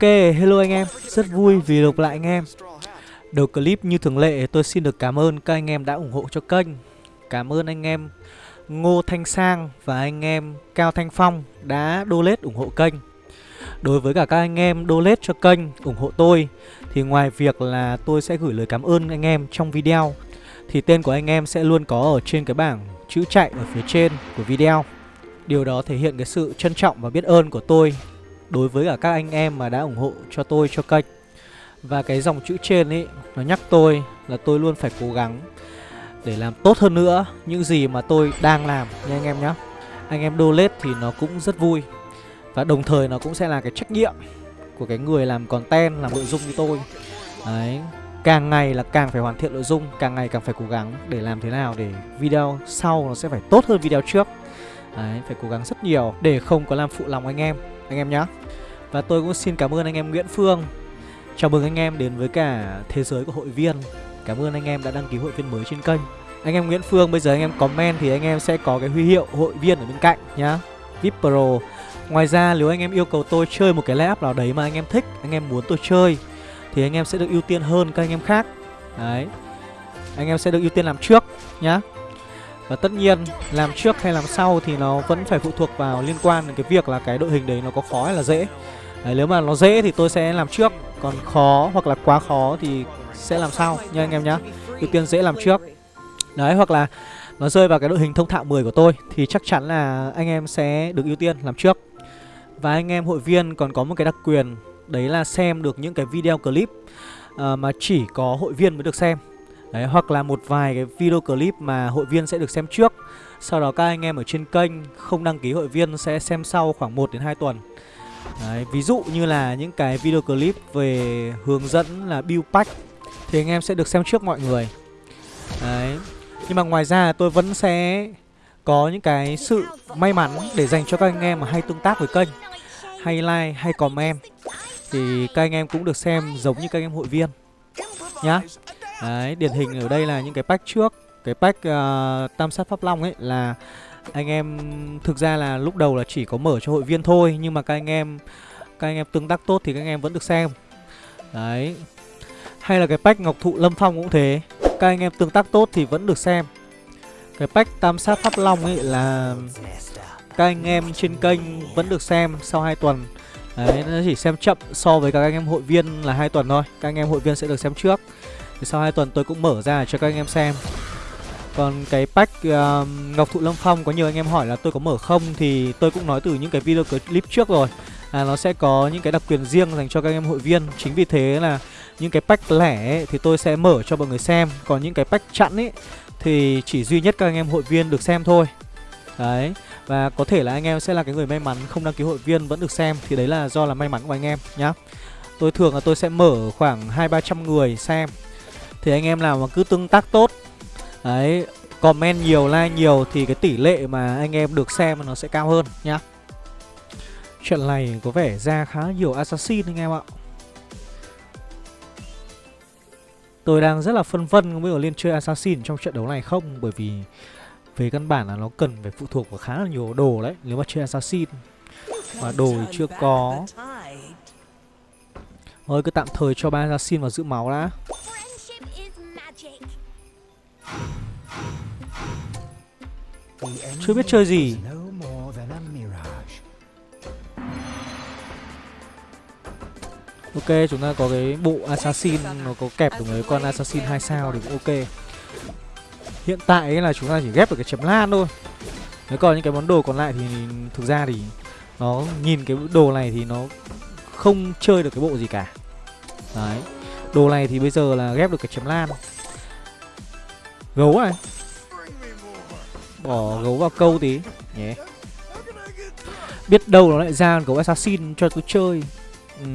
Ok, hello anh em, rất vui vì được lại anh em. Đầu clip như thường lệ tôi xin được cảm ơn các anh em đã ủng hộ cho kênh. Cảm ơn anh em Ngô Thanh Sang và anh em Cao Thanh Phong đã donate ủng hộ kênh. Đối với cả các anh em donate cho kênh ủng hộ tôi Thì ngoài việc là tôi sẽ gửi lời cảm ơn anh em trong video Thì tên của anh em sẽ luôn có ở trên cái bảng chữ chạy ở phía trên của video. Điều đó thể hiện cái sự trân trọng và biết ơn của tôi đối với cả các anh em mà đã ủng hộ cho tôi cho kênh. Và cái dòng chữ trên ấy nó nhắc tôi là tôi luôn phải cố gắng để làm tốt hơn nữa những gì mà tôi đang làm nha anh em nhé Anh em donate thì nó cũng rất vui. Và đồng thời nó cũng sẽ là cái trách nhiệm của cái người làm content, làm nội dung như tôi. Đấy, càng ngày là càng phải hoàn thiện nội dung, càng ngày càng phải cố gắng để làm thế nào để video sau nó sẽ phải tốt hơn video trước. Đấy, phải cố gắng rất nhiều để không có làm phụ lòng anh em, anh em nhé và tôi cũng xin cảm ơn anh em Nguyễn Phương Chào mừng anh em đến với cả thế giới của hội viên Cảm ơn anh em đã đăng ký hội viên mới trên kênh Anh em Nguyễn Phương bây giờ anh em comment thì anh em sẽ có cái huy hiệu hội viên ở bên cạnh nhá VIP Pro Ngoài ra nếu anh em yêu cầu tôi chơi một cái layup nào đấy mà anh em thích Anh em muốn tôi chơi Thì anh em sẽ được ưu tiên hơn các anh em khác Đấy Anh em sẽ được ưu tiên làm trước nhá và tất nhiên làm trước hay làm sau thì nó vẫn phải phụ thuộc vào liên quan đến cái việc là cái đội hình đấy nó có khó hay là dễ. Đấy, nếu mà nó dễ thì tôi sẽ làm trước Còn khó hoặc là quá khó thì sẽ làm sau nha anh em nhá. Ưu tiên dễ làm trước. Đấy hoặc là nó rơi vào cái đội hình thông thạo 10 của tôi Thì chắc chắn là anh em sẽ được ưu tiên làm trước. Và anh em hội viên còn có một cái đặc quyền Đấy là xem được những cái video clip uh, Mà chỉ có hội viên mới được xem. Đấy hoặc là một vài cái video clip mà hội viên sẽ được xem trước Sau đó các anh em ở trên kênh không đăng ký hội viên sẽ xem sau khoảng 1 đến 2 tuần Đấy, ví dụ như là những cái video clip về hướng dẫn là build pack thì anh em sẽ được xem trước mọi người. Đấy. Nhưng mà ngoài ra tôi vẫn sẽ có những cái sự may mắn để dành cho các anh em mà hay tương tác với kênh, hay like, hay comment thì các anh em cũng được xem giống như các anh em hội viên nhá. Đấy, điển hình ở đây là những cái pack trước, cái pack uh, tam sát pháp long ấy là anh em thực ra là lúc đầu là chỉ có mở cho hội viên thôi nhưng mà các anh em các anh em tương tác tốt thì các anh em vẫn được xem. Đấy. Hay là cái pack ngọc thụ lâm phong cũng thế. Các anh em tương tác tốt thì vẫn được xem. Cái pack tam sát pháp long ấy là các anh em trên kênh vẫn được xem sau 2 tuần. Đấy nó chỉ xem chậm so với các anh em hội viên là hai tuần thôi. Các anh em hội viên sẽ được xem trước thì sau hai tuần tôi cũng mở ra cho các anh em xem. Còn cái pack uh, Ngọc Thụ Lâm Phong có nhiều anh em hỏi là tôi có mở không Thì tôi cũng nói từ những cái video clip trước rồi. Là Nó sẽ có những cái đặc quyền riêng dành cho các anh em hội viên. Chính vì thế là những cái pack lẻ ấy, thì tôi sẽ mở cho mọi người xem. Còn những cái pack chặn ấy thì chỉ duy nhất các anh em hội viên được xem thôi. Đấy Và có thể là anh em sẽ là cái người may mắn không đăng ký hội viên vẫn được xem. Thì đấy là do là may mắn của anh em nhá. Tôi thường là tôi sẽ mở khoảng hai ba trăm người xem. Thì anh em nào mà cứ tương tác tốt Đấy, comment nhiều, like nhiều thì cái tỷ lệ mà anh em được xem nó sẽ cao hơn nhá. Trận này có vẻ ra khá nhiều assassin anh em ạ. Tôi đang rất là phân vân không biết có lên chơi assassin trong trận đấu này không bởi vì về căn bản là nó cần phải phụ thuộc vào khá là nhiều đồ đấy nếu mà chơi assassin mà đồ thì chưa có. Thôi cứ tạm thời cho ba assassin vào giữ máu đã. Chưa biết chơi gì. Ok, chúng ta có cái bộ assassin, Nó có kẹp được mấy con assassin 2 sao thì cũng ok. Hiện tại là chúng ta chỉ ghép được cái chấm lan thôi. Nếu còn những cái món đồ còn lại thì thực ra thì Nó nhìn cái đồ này thì nó không chơi được cái bộ gì cả. Đấy. Đồ này thì bây giờ là ghép được cái chấm lan. Gấu này Bỏ gấu vào câu tí. Nhé Biết đâu nó lại ra gấu assassin cho tôi chơi. Ừ,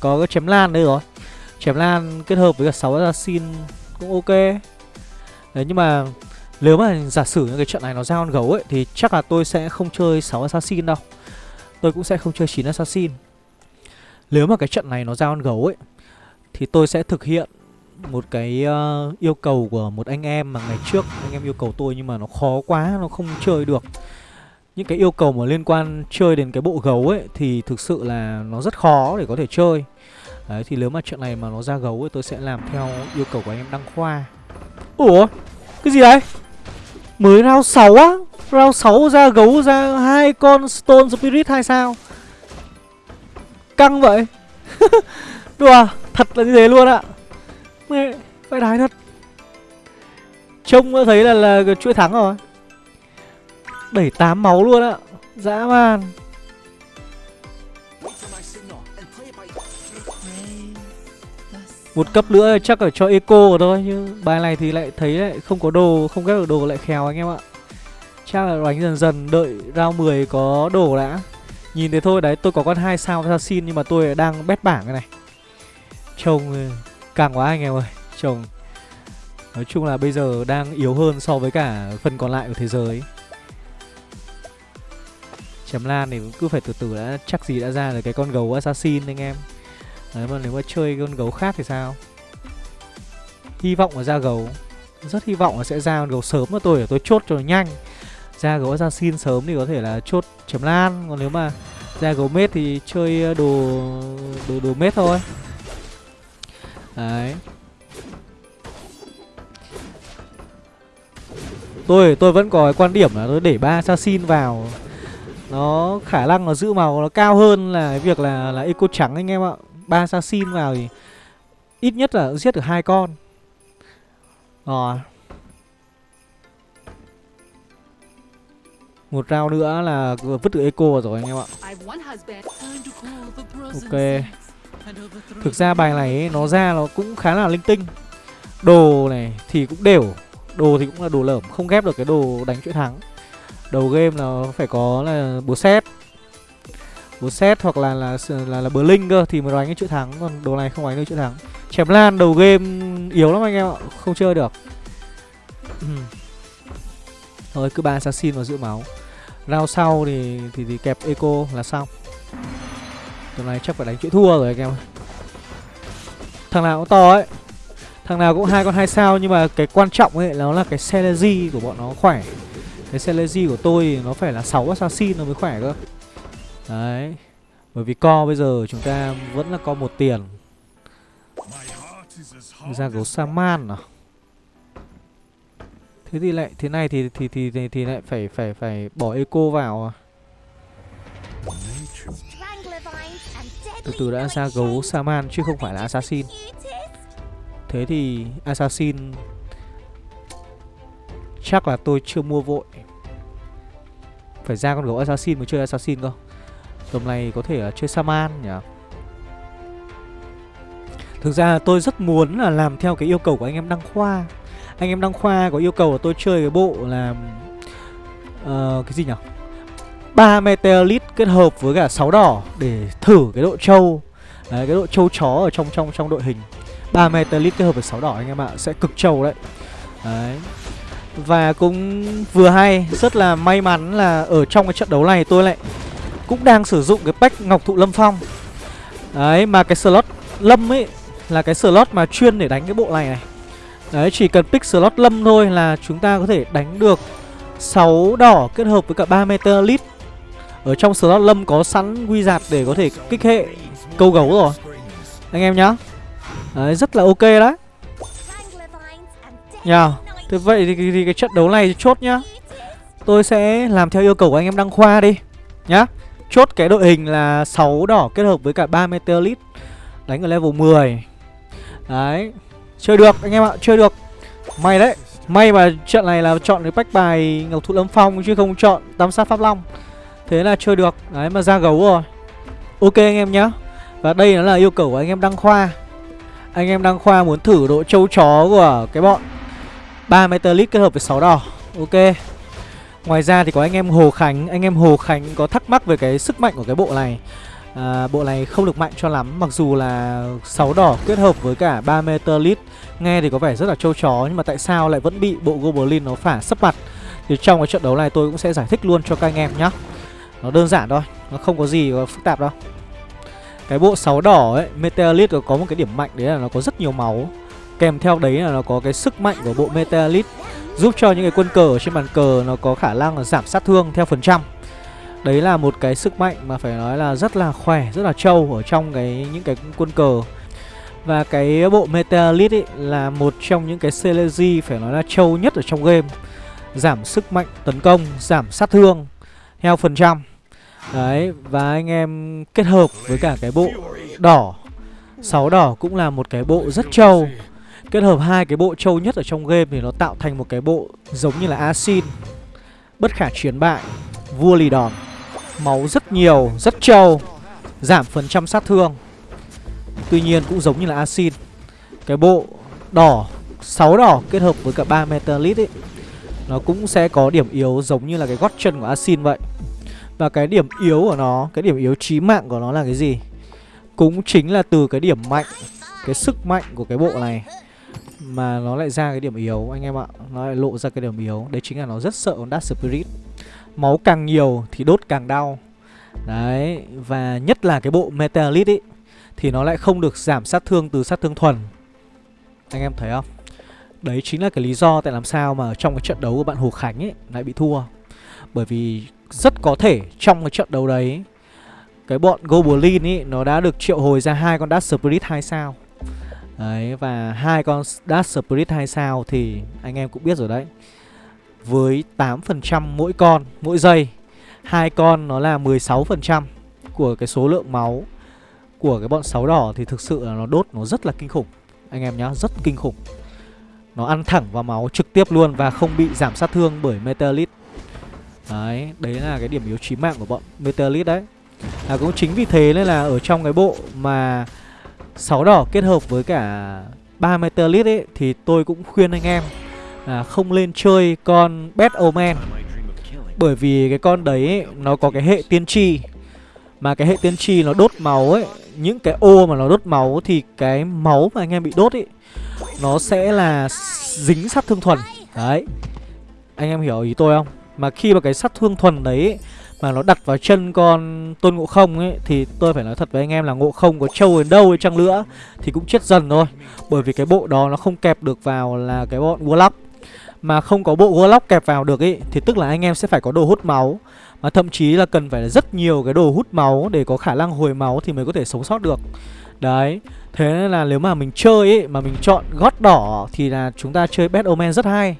Có cái chém lan đây rồi. Chém lan kết hợp với cả 6 assassin cũng ok. Đấy nhưng mà nếu mà giả sử những cái trận này nó ra con gấu ấy Thì chắc là tôi sẽ không chơi 6 assassin đâu. Tôi cũng sẽ không chơi 9 assassin. Nếu mà cái trận này nó ra con gấu ấy Thì tôi sẽ thực hiện một cái uh, yêu cầu của một anh em mà ngày trước anh em yêu cầu tôi nhưng mà nó khó quá nó không chơi được những cái yêu cầu mà liên quan chơi đến cái bộ gấu ấy thì thực sự là nó rất khó để có thể chơi. Đấy thì nếu mà trận này mà nó ra gấu ấy tôi sẽ làm theo yêu cầu của anh em đăng khoa. Ủa? Cái gì đấy? Mới round 6 á? Round 6 ra gấu ra hai con Stone Spirit hay sao? Căng vậy. Đùa, thật là như thế luôn ạ. Mẹ, phải đái thật. Trông thấy là là chuỗi thắng rồi. Đẩy tám máu luôn ạ. Dã man. Một cấp nữa chắc ở cho eco rồi thôi chứ bài này thì lại thấy lại không có đồ, không ghép được đồ lại khéo anh em ạ. Chắc là đánh dần dần đợi round 10 có đồ đã. Nhìn thế thôi đấy, tôi có con hai sao assassin nhưng mà tôi đang bét bảng cái này. Trông càng quá anh em ơi, chồng Nói chung là bây giờ đang yếu hơn so với cả phần còn lại của thế giới. Chém lan thì cứ phải từ từ đã chắc gì đã ra được cái con gấu assassin anh em. Đấy mà nếu mà chơi con gấu khác thì sao? Hy vọng là ra gấu. Rất hy vọng là sẽ ra con gấu sớm mà tôi để tôi chốt cho nó nhanh. Ra gấu assassin sớm thì có thể là chốt chém lan Còn nếu mà ra gấu mết thì chơi ờ, đồ đồ, đồ mết thôi. Đấy Tôi tôi vẫn có cái quan điểm là tôi để ba assassin vào nó khả năng nó giữ màu nó cao hơn là cái việc là là eco trắng anh em ạ. Ba assassin vào thì ít nhất là giết được hai con. Rồi. Một round nữa là vứt được eco rồi anh em ạ. Ok. Thực ra bài này ấy, nó ra nó cũng khá là linh tinh. Đồ này thì cũng đều. Đồ thì cũng là đồ lởm Không ghép được cái đồ đánh chuỗi thắng. Đầu game là phải có là búa xét Búa xét hoặc là là là, là bờ linh cơ Thì mới đánh cái chuỗi thắng. Còn đồ này không đánh được chuỗi thắng. Chém lan đầu game yếu lắm anh em ạ Không chơi được. Thôi cứ ba assassin vào giữ máu. Round sau thì, thì thì kẹp eco là xong. Tuần này chắc phải đánh chuỗi thua rồi anh em Thằng nào cũng to ấy Thằng nào cũng hai con hai sao nhưng mà cái quan trọng ấy nó là cái Celeji của bọn nó khỏe. Cái Celeji của tôi nó phải là 6 assassin nó mới khỏe cơ. Đấy. Bởi vì co bây giờ chúng ta vẫn là co một tiền. Ra gấu Saman à? Thế thì lại thế này thì thì thì thì, thì lại phải phải phải bỏ eco vào à? Từ từ đã ra gấu Saman chứ không phải là assassin. Thế thì Assassin Chắc là tôi chưa mua vội. Phải ra con gấu Assassin mới chơi Assassin cơ. Tầm này có thể là chơi Saman nhỉ? Thực ra tôi rất muốn là làm theo cái yêu cầu của anh em Đăng Khoa. Anh em Đăng Khoa có yêu cầu là tôi chơi cái bộ là uh, ờ, Cái gì nhỉ? Ba Meteorite kết hợp với cả 6 đỏ Để thử cái độ trâu. Đấy, cái độ trâu chó ở trong trong trong đội hình. 3 meteorite kết hợp với 6 đỏ anh em ạ Sẽ cực trâu đấy. Đấy. Và cũng vừa hay Rất là may mắn là ở trong cái trận đấu này tôi lại Cũng đang sử dụng cái pack Ngọc Thụ Lâm Phong. Đấy mà cái slot Lâm ấy Là cái slot mà chuyên để đánh cái bộ này này. Đấy chỉ cần pick slot Lâm thôi là chúng ta có thể đánh được 6 đỏ kết hợp với cả 3 meteorite ở trong slot Lâm có sẵn quy giạt để có thể kích hệ câu gấu rồi. Anh em nhá. Đấy, rất là ok đấy. Nhờ Thế vậy thì, thì, thì cái trận đấu này chốt nhá. Tôi sẽ làm theo yêu cầu của anh em Đăng Khoa đi Nhá. Chốt cái đội hình là 6 đỏ kết hợp với cả 3 Meteorite Đánh ở level 10 Đấy Chơi được anh em ạ, chơi được. May đấy May mà trận này là chọn cái bách bài Ngọc Thụ Lâm Phong chứ không chọn Tam sát Pháp Long. Thế là chơi được. Đấy mà ra gấu rồi. Ok anh em nhá. Và đây nó là yêu cầu của anh em Đăng Khoa. Anh em đăng khoa muốn thử độ trâu chó của cái bọn 3 Metalic kết hợp với 6 đỏ. Ok. Ngoài ra thì có anh em Hồ Khánh. Anh em Hồ Khánh có thắc mắc về cái sức mạnh của cái bộ này. À, Bộ này không được mạnh cho lắm. Mặc dù là 6 đỏ kết hợp với cả 3 Metalit Nghe thì có vẻ rất là trâu chó Nhưng mà tại sao lại vẫn bị bộ Goblin nó phả sấp mặt? Thì trong cái trận đấu này tôi cũng sẽ giải thích luôn cho các anh em nhé. Nó đơn giản thôi Nó không có gì phức tạp đâu. Cái bộ 6 đỏ ấy Meteorite có một cái điểm mạnh đấy là nó có rất nhiều máu. Kèm theo đấy là nó có cái sức mạnh của bộ Meteorite Giúp cho những cái quân cờ ở trên bàn cờ nó có khả năng là giảm sát thương theo phần trăm. Đấy là một cái sức mạnh mà phải nói là rất là khỏe, rất là trâu ở trong cái những cái quân cờ. Và cái bộ Metalith ấy là một trong những cái Celesi phải nói là trâu nhất ở trong game. Giảm sức mạnh tấn công, giảm sát thương theo phần trăm. Đấy, và anh em kết hợp với cả cái bộ đỏ. Sáu đỏ cũng là một cái bộ rất trâu. Kết hợp hai cái bộ trâu nhất ở trong game thì nó tạo thành một cái bộ giống như là Asin Bất khả chiến bại Vua lì đòn. Máu rất nhiều, rất trâu Giảm phần trăm sát thương. Tuy nhiên cũng giống như là Asin Cái bộ đỏ 6 đỏ kết hợp với cả 3 Metalit ấy Nó cũng sẽ có điểm yếu giống như là cái gót chân của Asin vậy. Và cái điểm yếu của nó, Cái điểm yếu chí mạng của nó là cái gì? Cũng chính là từ cái điểm mạnh, Cái sức mạnh của cái bộ này Mà nó lại ra cái điểm yếu, anh em ạ. Nó lại lộ ra cái điểm yếu. Đấy chính là nó rất sợ con Dark Spirit. Máu càng nhiều thì đốt càng đau. Đấy, Và nhất là cái bộ Metalit ấy Thì nó lại không được giảm sát thương từ sát thương thuần. Anh em thấy không? Đấy chính là cái lý do tại làm sao mà trong cái trận đấu của bạn Hồ Khánh ấy lại bị thua. Bởi vì rất có thể trong cái trận đấu đấy Cái bọn Goblin ấy nó đã được triệu hồi ra hai con Dark Spirit 2 sao Đấy và hai con Dark Spirit 2 sao thì anh em cũng biết rồi đấy với 8% mỗi con mỗi giây. Hai con nó là 16% của cái số lượng máu của cái bọn sáu đỏ thì thực sự là nó đốt nó rất là kinh khủng. Anh em nhá, rất kinh khủng. Nó ăn thẳng vào máu trực tiếp luôn và không bị giảm sát thương bởi Metalit. Đấy, đấy là cái điểm yếu chí mạng của bọn Metalit đấy. À cũng chính vì thế nên là ở trong cái bộ mà sáu đỏ kết hợp với cả ba Metalit ấy thì tôi cũng khuyên anh em là không lên chơi con Bad Omen Bởi vì cái con đấy ấy, nó có cái hệ tiên tri Mà cái hệ tiên tri nó đốt máu ấy Những cái ô mà nó đốt máu thì cái máu mà anh em bị đốt ấy Nó sẽ là dính sát thương thuần Đấy Anh em hiểu ý tôi không? Mà khi mà cái sát thương thuần đấy, mà nó đặt vào chân con tôn ngộ không ấy, thì tôi phải nói thật với anh em là ngộ không có trâu đến đâu đi chăng nữa, thì cũng chết dần thôi. Bởi vì cái bộ đó nó không kẹp được vào là cái bọn warlock. Mà không có bộ Warlock kẹp vào được ấy Thì tức là anh em sẽ phải có đồ hút máu. Mà thậm chí là cần phải là rất nhiều cái đồ hút máu Để có khả năng hồi máu thì mới có thể sống sót được. Đấy, Thế nên là nếu mà mình chơi ấy Mà mình chọn gót đỏ Thì là chúng ta chơi Bad Omen rất hay.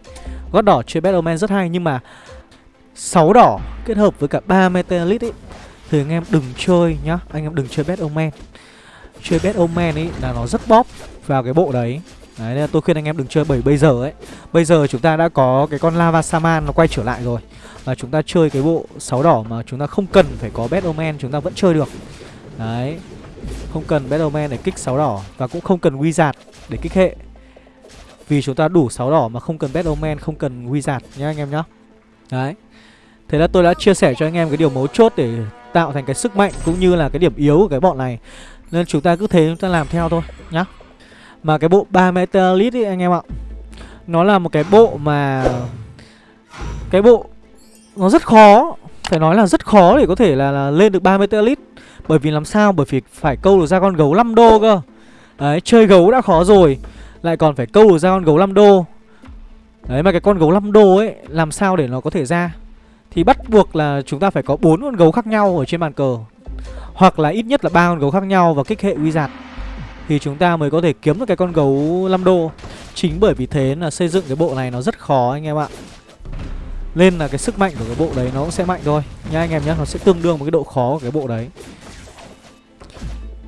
Gót đỏ chơi Bad Omen rất hay, Nhưng mà 6 đỏ kết hợp với cả 3 Metalit ấy Thì anh em đừng chơi nhá Anh em đừng chơi Bad Omen. Chơi Bad Omen ấy là nó rất bóp vào cái bộ đấy. Đấy, nên tôi khuyên anh em đừng chơi bởi bây giờ ấy Bây giờ chúng ta đã có cái con Lava Saman nó quay trở lại rồi. Và chúng ta chơi cái bộ 6 đỏ mà chúng ta không cần phải có Bad Omen chúng ta vẫn chơi được. Đấy Không cần Bad Omen để kích 6 đỏ Và cũng không cần Wizard để kích hệ. Vì chúng ta đủ 6 đỏ mà không cần Bad Omen, không cần Wizard nhá anh em nhá. Đấy. Thế là tôi đã chia sẻ cho anh em cái điều mấu chốt để tạo thành cái sức mạnh cũng như là cái điểm yếu của cái bọn này. Nên chúng ta cứ thế chúng ta làm theo thôi nhá. Mà cái bộ 3 Metalit ấy anh em ạ Nó là một cái bộ mà Cái bộ Nó rất khó Phải nói là rất khó để có thể là, là lên được 3 Metalit Bởi vì làm sao? Bởi vì phải câu được ra con gấu 5 đô cơ. Đấy chơi gấu đã khó rồi Lại còn phải câu được ra con gấu 5 đô. Đấy mà cái con gấu 5 đô ấy Làm sao để nó có thể ra? Thì bắt buộc là chúng ta phải có bốn con gấu khác nhau Ở trên bàn cờ. Hoặc là ít nhất là ba con gấu khác nhau Và kích hệ uy giạt. Thì chúng ta mới có thể kiếm được cái con gấu 5 đô. Chính bởi vì thế là xây dựng cái bộ này nó rất khó anh em ạ. Nên là cái sức mạnh của cái bộ đấy nó cũng sẽ mạnh thôi. Nha anh em nhé Nó sẽ tương đương với cái độ khó của cái bộ đấy.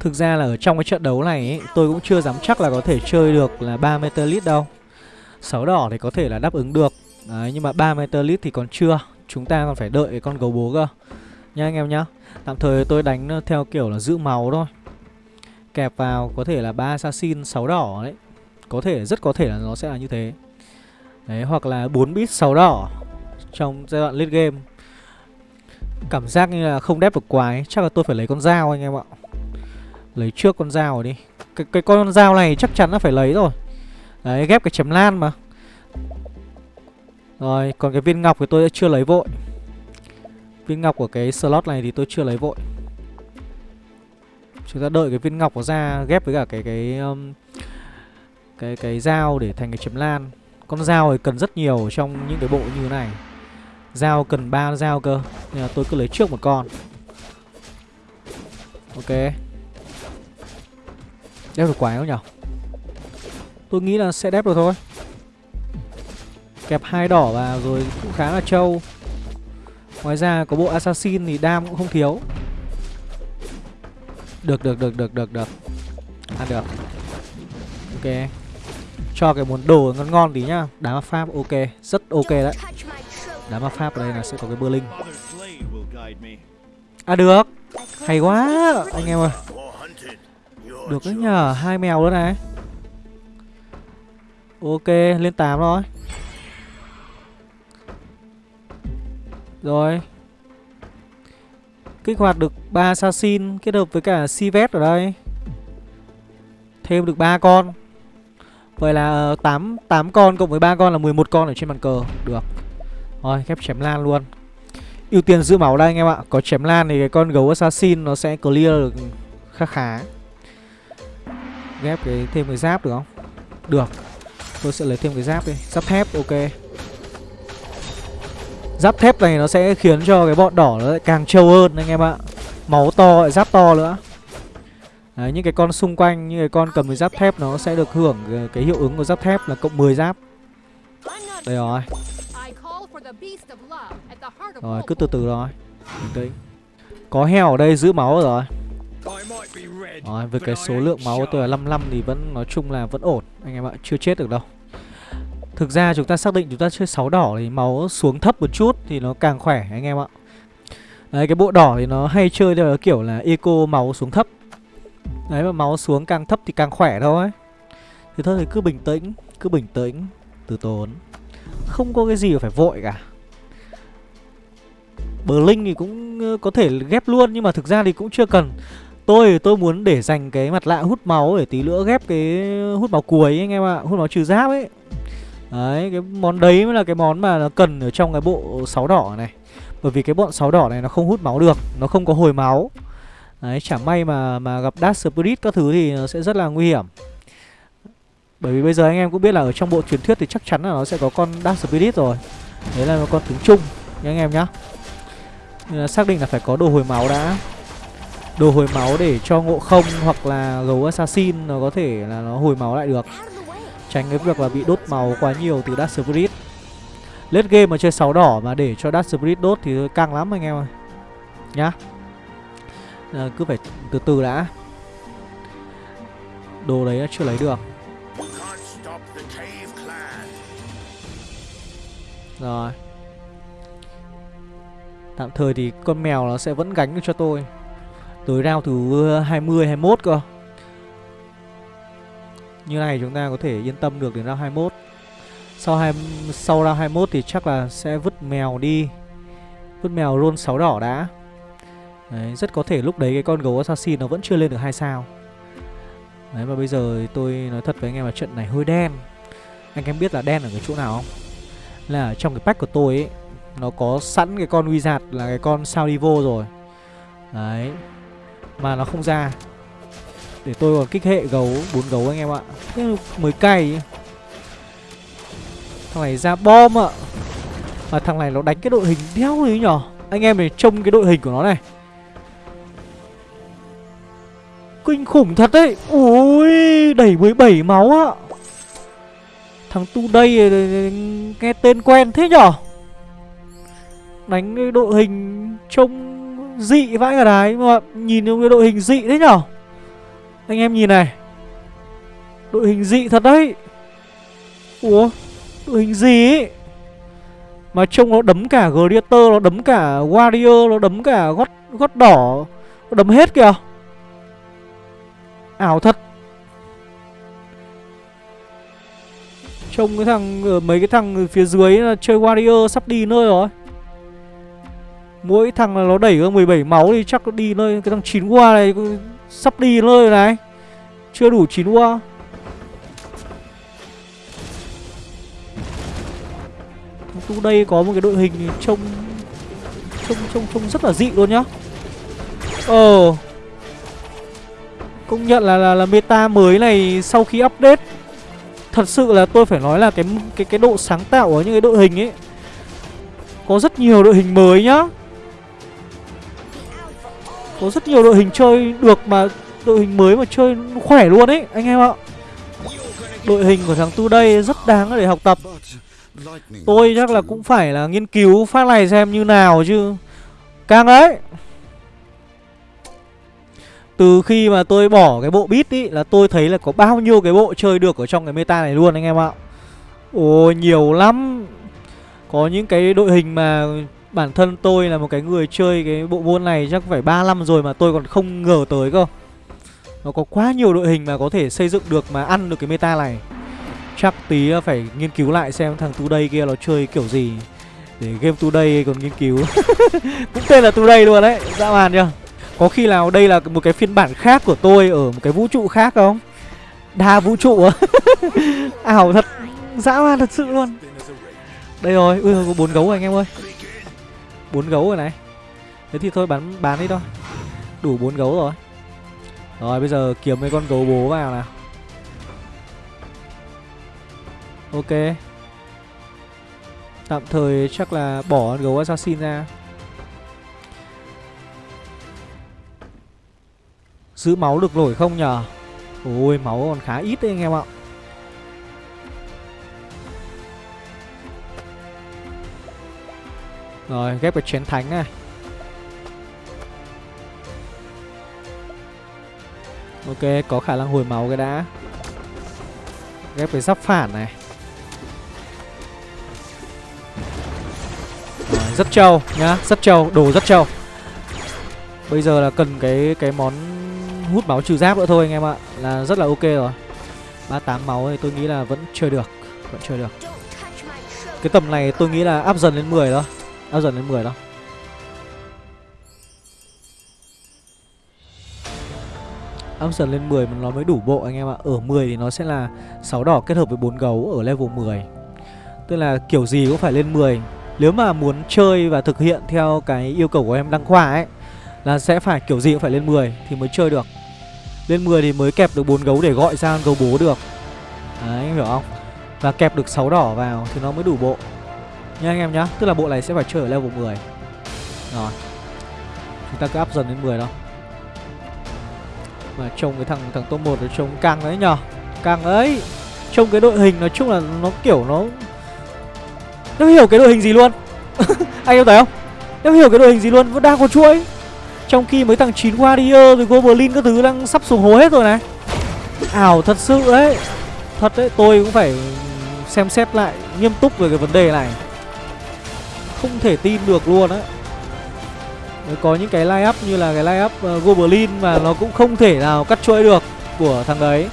Thực ra là ở trong cái trận đấu này ấy, tôi cũng chưa dám chắc là có thể chơi được là 3 lít đâu. 6 đỏ thì có thể là đáp ứng được. Đấy, nhưng mà 3 lít thì còn chưa. Chúng ta còn phải đợi con gấu bố cơ. Nha anh em nhá. Tạm thời tôi đánh ờ, theo kiểu là giữ máu thôi. Kẹp vào có thể là ba assassin 6 đỏ đấy. Có thể rất có thể là nó sẽ là như thế. Đấy hoặc là 4 bit 6 đỏ trong giai đoạn late game. Cảm giác như là không đép được quái. Chắc là tôi phải lấy con dao anh em ạ. Lấy trước con dao rồi đi. Cái, cái con dao này chắc chắn là phải lấy rồi. Đấy ghép cái chấm lan mà rồi còn cái viên ngọc thì tôi chưa lấy vội. Viên ngọc của cái slot này thì tôi chưa lấy vội. Chúng ta đợi cái viên ngọc nó ra ghép với cả cái cái um, cái cái dao để thành cái chấm lan. Con dao thì cần rất nhiều trong những cái bộ như thế này. Dao cần ba dao cơ Nên là tôi cứ lấy trước một con. Ok. Đép được quái không nhở? Tôi nghĩ là sẽ đép được thôi. Kẹp hai đỏ vào rồi cũng khá là trâu. Ngoài ra có bộ assassin thì đam cũng không thiếu. Được được được được được được. Ăn được. Ok. Cho cái món đồ ngon ngon tí nhá. Đá ma pháp, ok. Rất ok đấy. Đá ma pháp ở đây là sẽ có cái bơ linh. À được. Hay quá, anh em ơi. Được đấy nhờ. Hai mèo nữa này. Ok, lên 8 rồi. Rồi. Kích hoạt được 3 assassin kết hợp với cả Sivet ở đây. Thêm được 3 con. Vậy là ờ, 8, 8 con cộng với 3 con là 11 con ở trên bàn cờ. Được. Rồi ghép chém lan luôn. Ưu tiên giữ máu đây anh em ạ. Có chém lan thì cái con gấu assassin nó sẽ clear được khá khá. Ghép cái thêm cái giáp được không? Được. Tôi sẽ lấy thêm cái giáp đi. Giáp thép ok. Giáp thép này nó sẽ khiến cho cái bọn đỏ nó lại càng trâu hơn anh em ạ. Máu to lại giáp to nữa. Đấy, những cái con xung quanh, những cái con cầm cái giáp thép nó sẽ được hưởng ờ, cái hiệu ứng của giáp thép là cộng 10 giáp. Đây rồi. Rồi, cứ từ từ rồi Bình Có heo ở đây giữ máu rồi. Rồi, với cái số lượng máu của tôi là 55 thì vẫn nói chung là vẫn ổn Anh em ạ, chưa chết được đâu. Thực ra chúng ta xác định chúng ta chơi 6 đỏ thì máu xuống thấp một chút thì nó càng khỏe, anh em ạ. Đấy, cái bộ đỏ thì nó hay chơi theo kiểu là eco máu xuống thấp. Đấy, mà máu xuống càng thấp thì càng khỏe thôi. Thì thôi thì cứ bình tĩnh, Cứ bình tĩnh, Từ tốn. Không có cái gì phải vội cả. Bờ Linh thì cũng ờ, có thể ghép luôn Nhưng mà thực ra thì cũng chưa cần. Tôi tôi muốn để dành cái mặt lạ hút máu Để tí nữa ghép cái hút máu cuối anh em ạ, Hút máu trừ giáp ấy. Đấy, cái món đấy mới là cái món mà nó cần ở trong cái bộ sáu đỏ này. Bởi vì cái bọn sáu đỏ này nó không hút máu được Nó không có hồi máu. Đấy, chả may mà mà gặp Dark Spirit các thứ thì nó sẽ rất là nguy hiểm. Bởi vì bây giờ anh em cũng biết là ở trong bộ truyền thuyết thì chắc chắn là nó sẽ có con Dark Spirit rồi. Đấy là một con tướng chung nha anh em nhá. Nên là xác định là phải có đồ hồi máu đã. Đồ hồi máu để cho ngộ không hoặc là gấu assassin nó có thể là nó hồi máu lại được. Tránh cái việc là bị đốt máu quá nhiều từ Dark Spirit. Late game mà chơi 6 đỏ mà để cho Dark Spirit đốt thì căng lắm anh em ơi. Nhá. À, Cứ phải từ từ đã. Đồ đấy chưa lấy được. Rồi. Tạm thời thì con mèo nó sẽ vẫn gánh được cho tôi. Tới round thứ 20, 21 cơ như này chúng ta có thể yên tâm được đến round 21 Sau hai, sau round 21 thì chắc là sẽ vứt mèo đi. Vứt mèo roll 6 đỏ đã. Đấy, rất có thể lúc đấy cái con gấu assassin nó vẫn chưa lên được hai sao. Đấy mà bây giờ tôi nói thật với anh em là trận này hơi đen. Anh em biết là đen ở cái chỗ nào không? Là ở trong cái pack của tôi ấy Nó có sẵn cái con wizard là cái con sao Divo rồi. Đấy Mà nó không ra để tôi còn kích hệ gấu, bốn gấu anh em ạ. Thế mới cay Thằng này ra bom ạ. Mà thằng này nó đánh cái đội hình đéo gì nhỏ. Anh em này trông cái đội hình của nó này. Kinh khủng thật đấy. Ui Đẩy 17 máu ạ. Thằng tu đây ờ, ờ, ờ, nghe tên quen thế nhở. Đánh cái đội hình trông dị vãi cả đái Mà nhìn cái đội hình dị thế nhở anh em nhìn này. Đội hình dị thật đấy. Ủa Đội hình gì ấy Mà trông nó đấm cả Gladiator Nó đấm cả Warrior Nó đấm cả gót, gót đỏ Nó đấm hết kìa. Ảo thật. Trông cái thằng ờ, Mấy cái thằng phía dưới là chơi Warrior sắp đi nơi rồi. Mỗi thằng là nó đẩy có 17 máu thì chắc nó đi nơi Cái thằng chín qua này Sắp đi nơi này. Chưa đủ chín ua. Tu đây có một cái đội hình trông Trông trông trông rất là dị luôn nhá. Ờ. Công nhận là, là là meta mới này sau khi update Thật sự là tôi phải nói là cái cái cái độ sáng tạo ở những cái đội hình ấy Có rất nhiều đội hình mới nhá. Có rất nhiều đội hình chơi được mà, Đội hình mới mà chơi khỏe luôn ấy, Anh em ạ. Đội hình của thằng Tu đây rất đáng để học tập. Tôi chắc là cũng phải là nghiên cứu phát này xem như nào chứ. Càng đấy. Từ khi mà tôi bỏ cái bộ beat ý Là tôi thấy là có bao nhiêu cái bộ chơi được ở trong cái meta này luôn anh em ạ. Ôi nhiều lắm. Có những cái đội hình mà bản thân tôi là một cái người chơi cái bộ môn này chắc phải 3 năm rồi mà tôi còn không ngờ tới cơ. Nó có quá nhiều đội hình mà có thể xây dựng được mà ăn được cái meta này. Chắc tí ờ, phải nghiên cứu lại xem thằng Today kia nó chơi kiểu gì. Để game Today còn nghiên cứu. Cũng tên là Today luôn đấy, dã man chưa Có khi nào đây là một cái phiên bản khác của tôi ở một cái vũ trụ khác không? Đa vũ trụ á. Ảo thật, dã man thật sự luôn. Đây rồi, ui có bốn gấu rồi anh em ơi bốn gấu rồi này. Thế thì thôi, bán bán đi thôi. Đủ bốn gấu rồi. Rồi, bây giờ kiếm mấy con gấu bố vào nào. Ok. Tạm thời chắc là bỏ con gấu assassin ra. Giữ máu được nổi không nhở? Ôi, máu còn khá ít đấy anh em ạ. Rồi ghép cái chén thánh này. Ok có khả năng hồi máu cái đã. Ghép cái giáp phản này. Rồi, rất trâu nhá Rất trâu, đồ rất trâu. Bây giờ là cần cái cái món hút máu trừ giáp nữa thôi anh em ạ. Là rất là ok rồi. 38 máu thì tôi nghĩ là vẫn chơi được Vẫn chơi được. Cái tầm này tôi nghĩ là áp dần lên 10 thôi bao giờ lên 10 đâu. Áp dần lên 10 mà nó mới đủ bộ anh em ạ. Ở 10 thì nó sẽ là 6 đỏ kết hợp với 4 gấu ở level 10 Tức là kiểu gì cũng phải lên 10 Nếu mà muốn chơi và thực hiện theo cái yêu cầu của em đăng khoa ấy, Là sẽ phải kiểu gì cũng phải lên 10 thì mới chơi được. Lên 10 thì mới kẹp được 4 gấu để gọi ra gấu bố được. Đấy anh hiểu không? Và kẹp được 6 đỏ vào thì nó mới đủ bộ. Nha anh em nhá Tức là bộ này sẽ phải chơi ở level 10 Rồi. Chúng ta cứ up dần đến 10 đó Mà trông cái thằng thằng top 1 nó trông căng đấy nhở, Căng ấy. Trông cái đội hình nói chung là nó kiểu nó Nó hiểu cái đội hình gì luôn. Anh em thấy không? Nó hiểu cái đội hình gì luôn Vẫn đang có chuỗi. Trong khi mấy thằng 9 Warrior rồi Goblin các thứ đang sắp xuống hố hết rồi này. Ảo thật sự đấy Thật đấy tôi cũng phải xem xét lại nghiêm túc về cái vấn đề này không thể tin được luôn á. Có những cái line up như là cái line up uh, Goblin mà nó cũng không thể nào cắt chuỗi được của thằng đấy.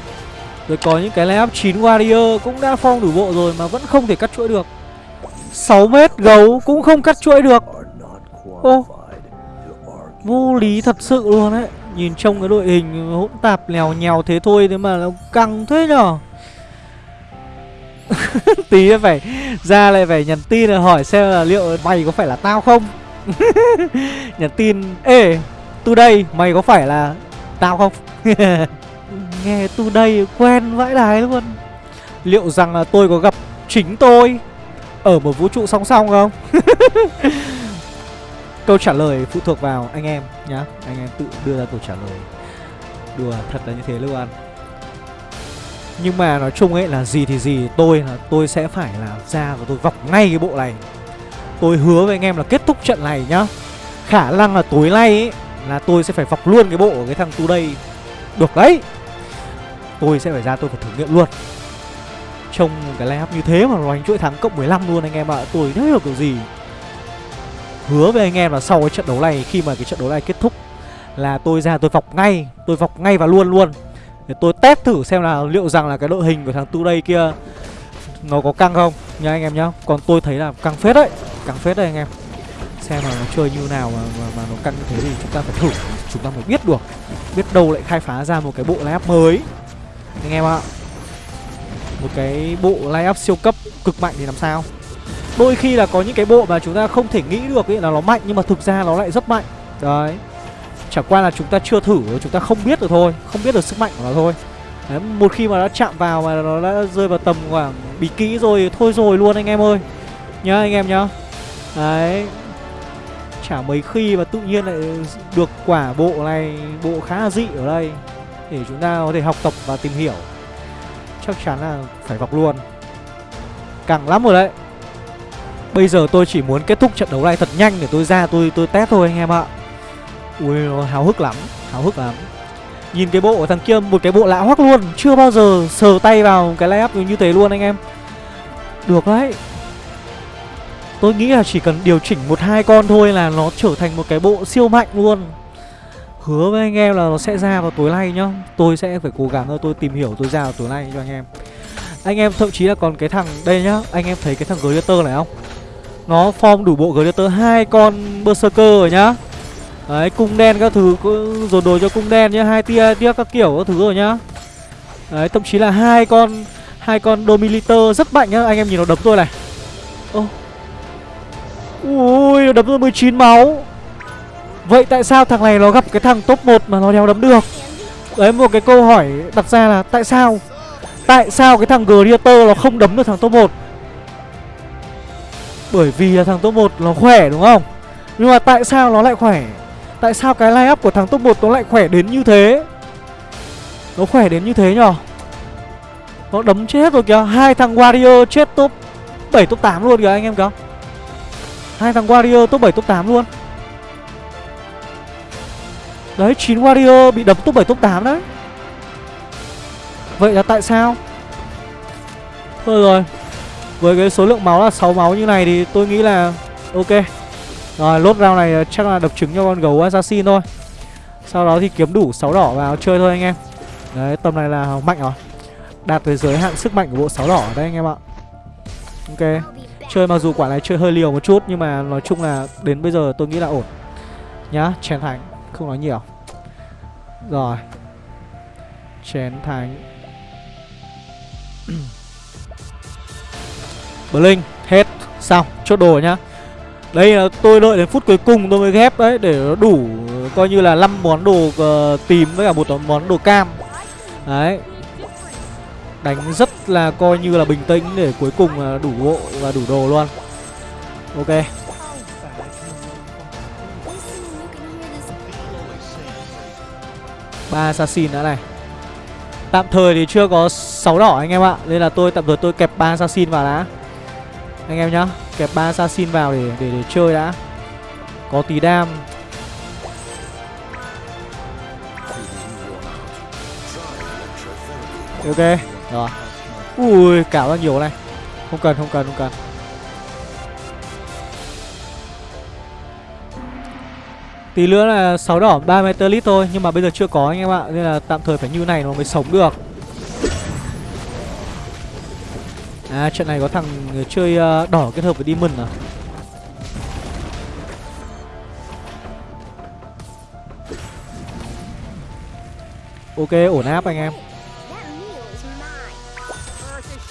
Rồi có những cái line up 9 Warrior cũng đã phong đủ bộ rồi mà vẫn không thể cắt chuỗi được. 6 mét gấu cũng không cắt chuỗi được. Ô Vô lý thật sự luôn đấy Nhìn trông cái đội hình hỗn tạp lèo nhèo thế thôi Thế mà nó căng thế nhở? tí phải ra lại phải nhắn tin là hỏi xem là liệu mày có phải là tao không? Nhắn tin, ê tu đây mày có phải là tao không? Nghe tu đây quen vãi đái luôn. Liệu rằng là tôi có gặp chính tôi ở một vũ trụ song song không? Câu trả lời phụ thuộc vào anh em nhá. Anh em tự đưa ra câu trả lời. Đùa thật là như thế luôn nhưng mà nói chung ấy là gì thì gì, Tôi là tôi sẽ phải là ra và tôi vọc ngay cái bộ này. Tôi hứa với anh em là kết thúc trận này nhá. Khả năng là tối nay ấy Là tôi sẽ phải vọc luôn cái bộ của cái thằng tu đây Được đấy. Tôi sẽ phải ra tôi phải thử nghiệm luôn. Trông cái layup như thế mà nó đánh chuỗi thắng cộng 15 luôn anh em ạ. À. Tôi đã hiểu kiểu gì? Hứa với anh em là sau cái trận đấu này, Khi mà cái trận đấu này kết thúc Là tôi ra tôi vọc ngay, Tôi vọc ngay và luôn luôn để tôi test thử xem là liệu rằng là cái đội hình của thằng Tu đây kia Nó có căng không nha anh em nhá. Còn tôi thấy là căng phết đấy Căng phết đấy anh em. Xem là nó chơi như nào mà, mà, mà nó căng như thế thì chúng ta phải thử. Chúng ta mới biết được Biết đâu lại khai phá ra một cái bộ line mới. Anh em ạ Một cái bộ line siêu cấp cực mạnh thì làm sao? Đôi khi là có những cái bộ mà chúng ta không thể nghĩ được ấy là nó mạnh Nhưng mà thực ra nó lại rất mạnh. Đấy. Chẳng qua là chúng ta chưa thử Chúng ta không biết được thôi Không biết được sức mạnh của nó thôi. Đấy, Một khi mà nó chạm vào mà nó đã rơi vào tầm khoảng bị kỹ rồi Thôi rồi luôn anh em ơi. Nhá anh em nhá. Đấy. Chả mấy khi mà tự nhiên lại được quả bộ này Bộ khá là dị ở đây Để chúng ta có thể học tập và tìm hiểu. Chắc chắn là phải vọc luôn. Càng lắm rồi đấy. Bây giờ tôi chỉ muốn kết thúc trận đấu này thật nhanh để tôi ra tôi tôi test thôi anh em ạ. Ui nó háo hức lắm, Háo hức lắm. Nhìn cái bộ của thằng kia, một cái bộ lạ hoắc luôn, Chưa bao giờ sờ tay vào cái layup như thế luôn anh em. Được đấy. Tôi nghĩ là chỉ cần điều chỉnh một hai con thôi là nó trở thành một cái bộ siêu mạnh luôn. Hứa với anh em là nó sẽ ra vào tối nay nhá. Tôi sẽ phải cố gắng tôi tìm hiểu, tôi ra vào tối nay cho anh em. Anh em thậm chí là còn cái thằng Đây nhá, Anh em thấy cái thằng Gladiator này không? Nó form đủ bộ Gladiator hai con Berserker rồi nhá. Đấy, cung đen các thứ Dồn đồ cho cung đen nhá, hai tia tia các kiểu các thứ rồi nhá. Đấy, thậm chí là hai con hai con dominator rất mạnh nhá, Anh em nhìn nó đấm tôi này. Ô. Ui nó đấm tôi 19 máu. Vậy tại sao thằng này nó gặp cái thằng top 1 mà nó đéo đấm được? Đấy, một cái câu hỏi đặt ra là tại sao? Tại sao cái thằng Gladiator nó không đấm được thằng top 1 Bởi vì là thằng top 1 nó khỏe, đúng không? Nhưng mà tại sao nó lại khỏe? Tại sao cái line up của thằng top 1 nó lại khỏe đến như thế? Nó khỏe đến như thế nhở? Nó đấm chết rồi kìa. Hai thằng Warrior chết top 7 top 8 luôn kìa anh em kìa. Hai thằng Warrior top 7 top 8 luôn. Đấy 9 Warrior bị đấm top 7 top 8 đấy. Vậy là tại sao? Thôi rồi. Với cái số lượng máu là 6 máu như này thì tôi nghĩ là Ok. Rồi lốt round này ờ, chắc là đập trứng cho con gấu assassin thôi. Sau đó thì kiếm đủ 6 đỏ vào chơi thôi anh em. Đấy tầm này là mạnh rồi. Đạt tới giới hạn sức mạnh của bộ 6 đỏ ở đây anh em ạ. Ok. Chơi mặc dù quả này chơi hơi liều một chút Nhưng mà nói chung là đến bây giờ tôi nghĩ là ổn. Nhá, chén thánh. Không nói nhiều. Rồi. Chén thánh. Blink Hết. Xong. Chốt đồ nhá. Đây là ờ, tôi đợi đến phút cuối cùng tôi mới ghép đấy Để nó đủ Coi như là 5 món đồ uh, tím với cả một món đồ cam. Đấy. Đánh rất là coi như là bình tĩnh để cuối cùng là đủ bộ và đủ đồ luôn. Ok. Ba assassin đã này. Tạm thời thì chưa có 6 đỏ anh em ạ Nên là tôi tạm thời tôi kẹp ba assassin vào đã. Anh em nhá Kẹp ba assassin vào để, để để chơi đã. Có tí đam. Ok Rồi. Ui cảo ra nhiều này. Không cần không cần không cần. Tí nữa là 6 đỏ 3 lít thôi Nhưng mà bây giờ chưa có anh em ạ Nên là tạm thời phải như này nó mới sống được. À trận này có thằng chơi à, đỏ kết hợp với Demon à? Ok, ổn áp anh em.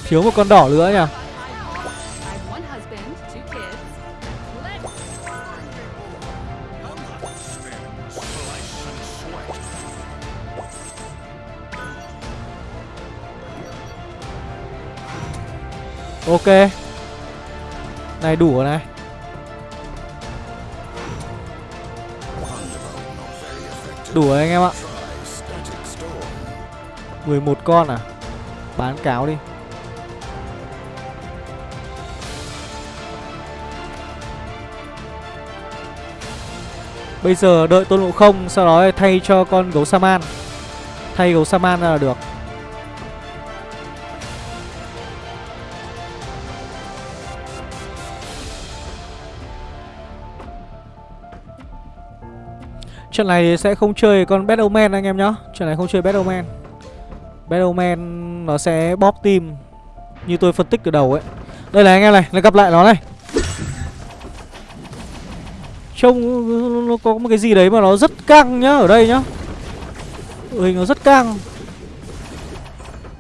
Thiếu một con đỏ nữa nhỉ? Ok. Này, đủ rồi này. Đủ rồi anh em ạ. 11 con à? Bán cáo đi. Bây giờ đợi tôn ngộ không, Sau đó thay cho con gấu Saman Thay gấu Saman ra là được. Trận này sẽ không chơi con Battleman anh em nhá. Trận này không chơi Battleman Battleman nó sẽ bóp tim Như tôi phân tích từ đầu ấy. Đây là anh em này, lại gặp lại nó này. Trông nó có một cái gì đấy mà nó rất căng nhá Ở đây nhá. Hình nó rất căng.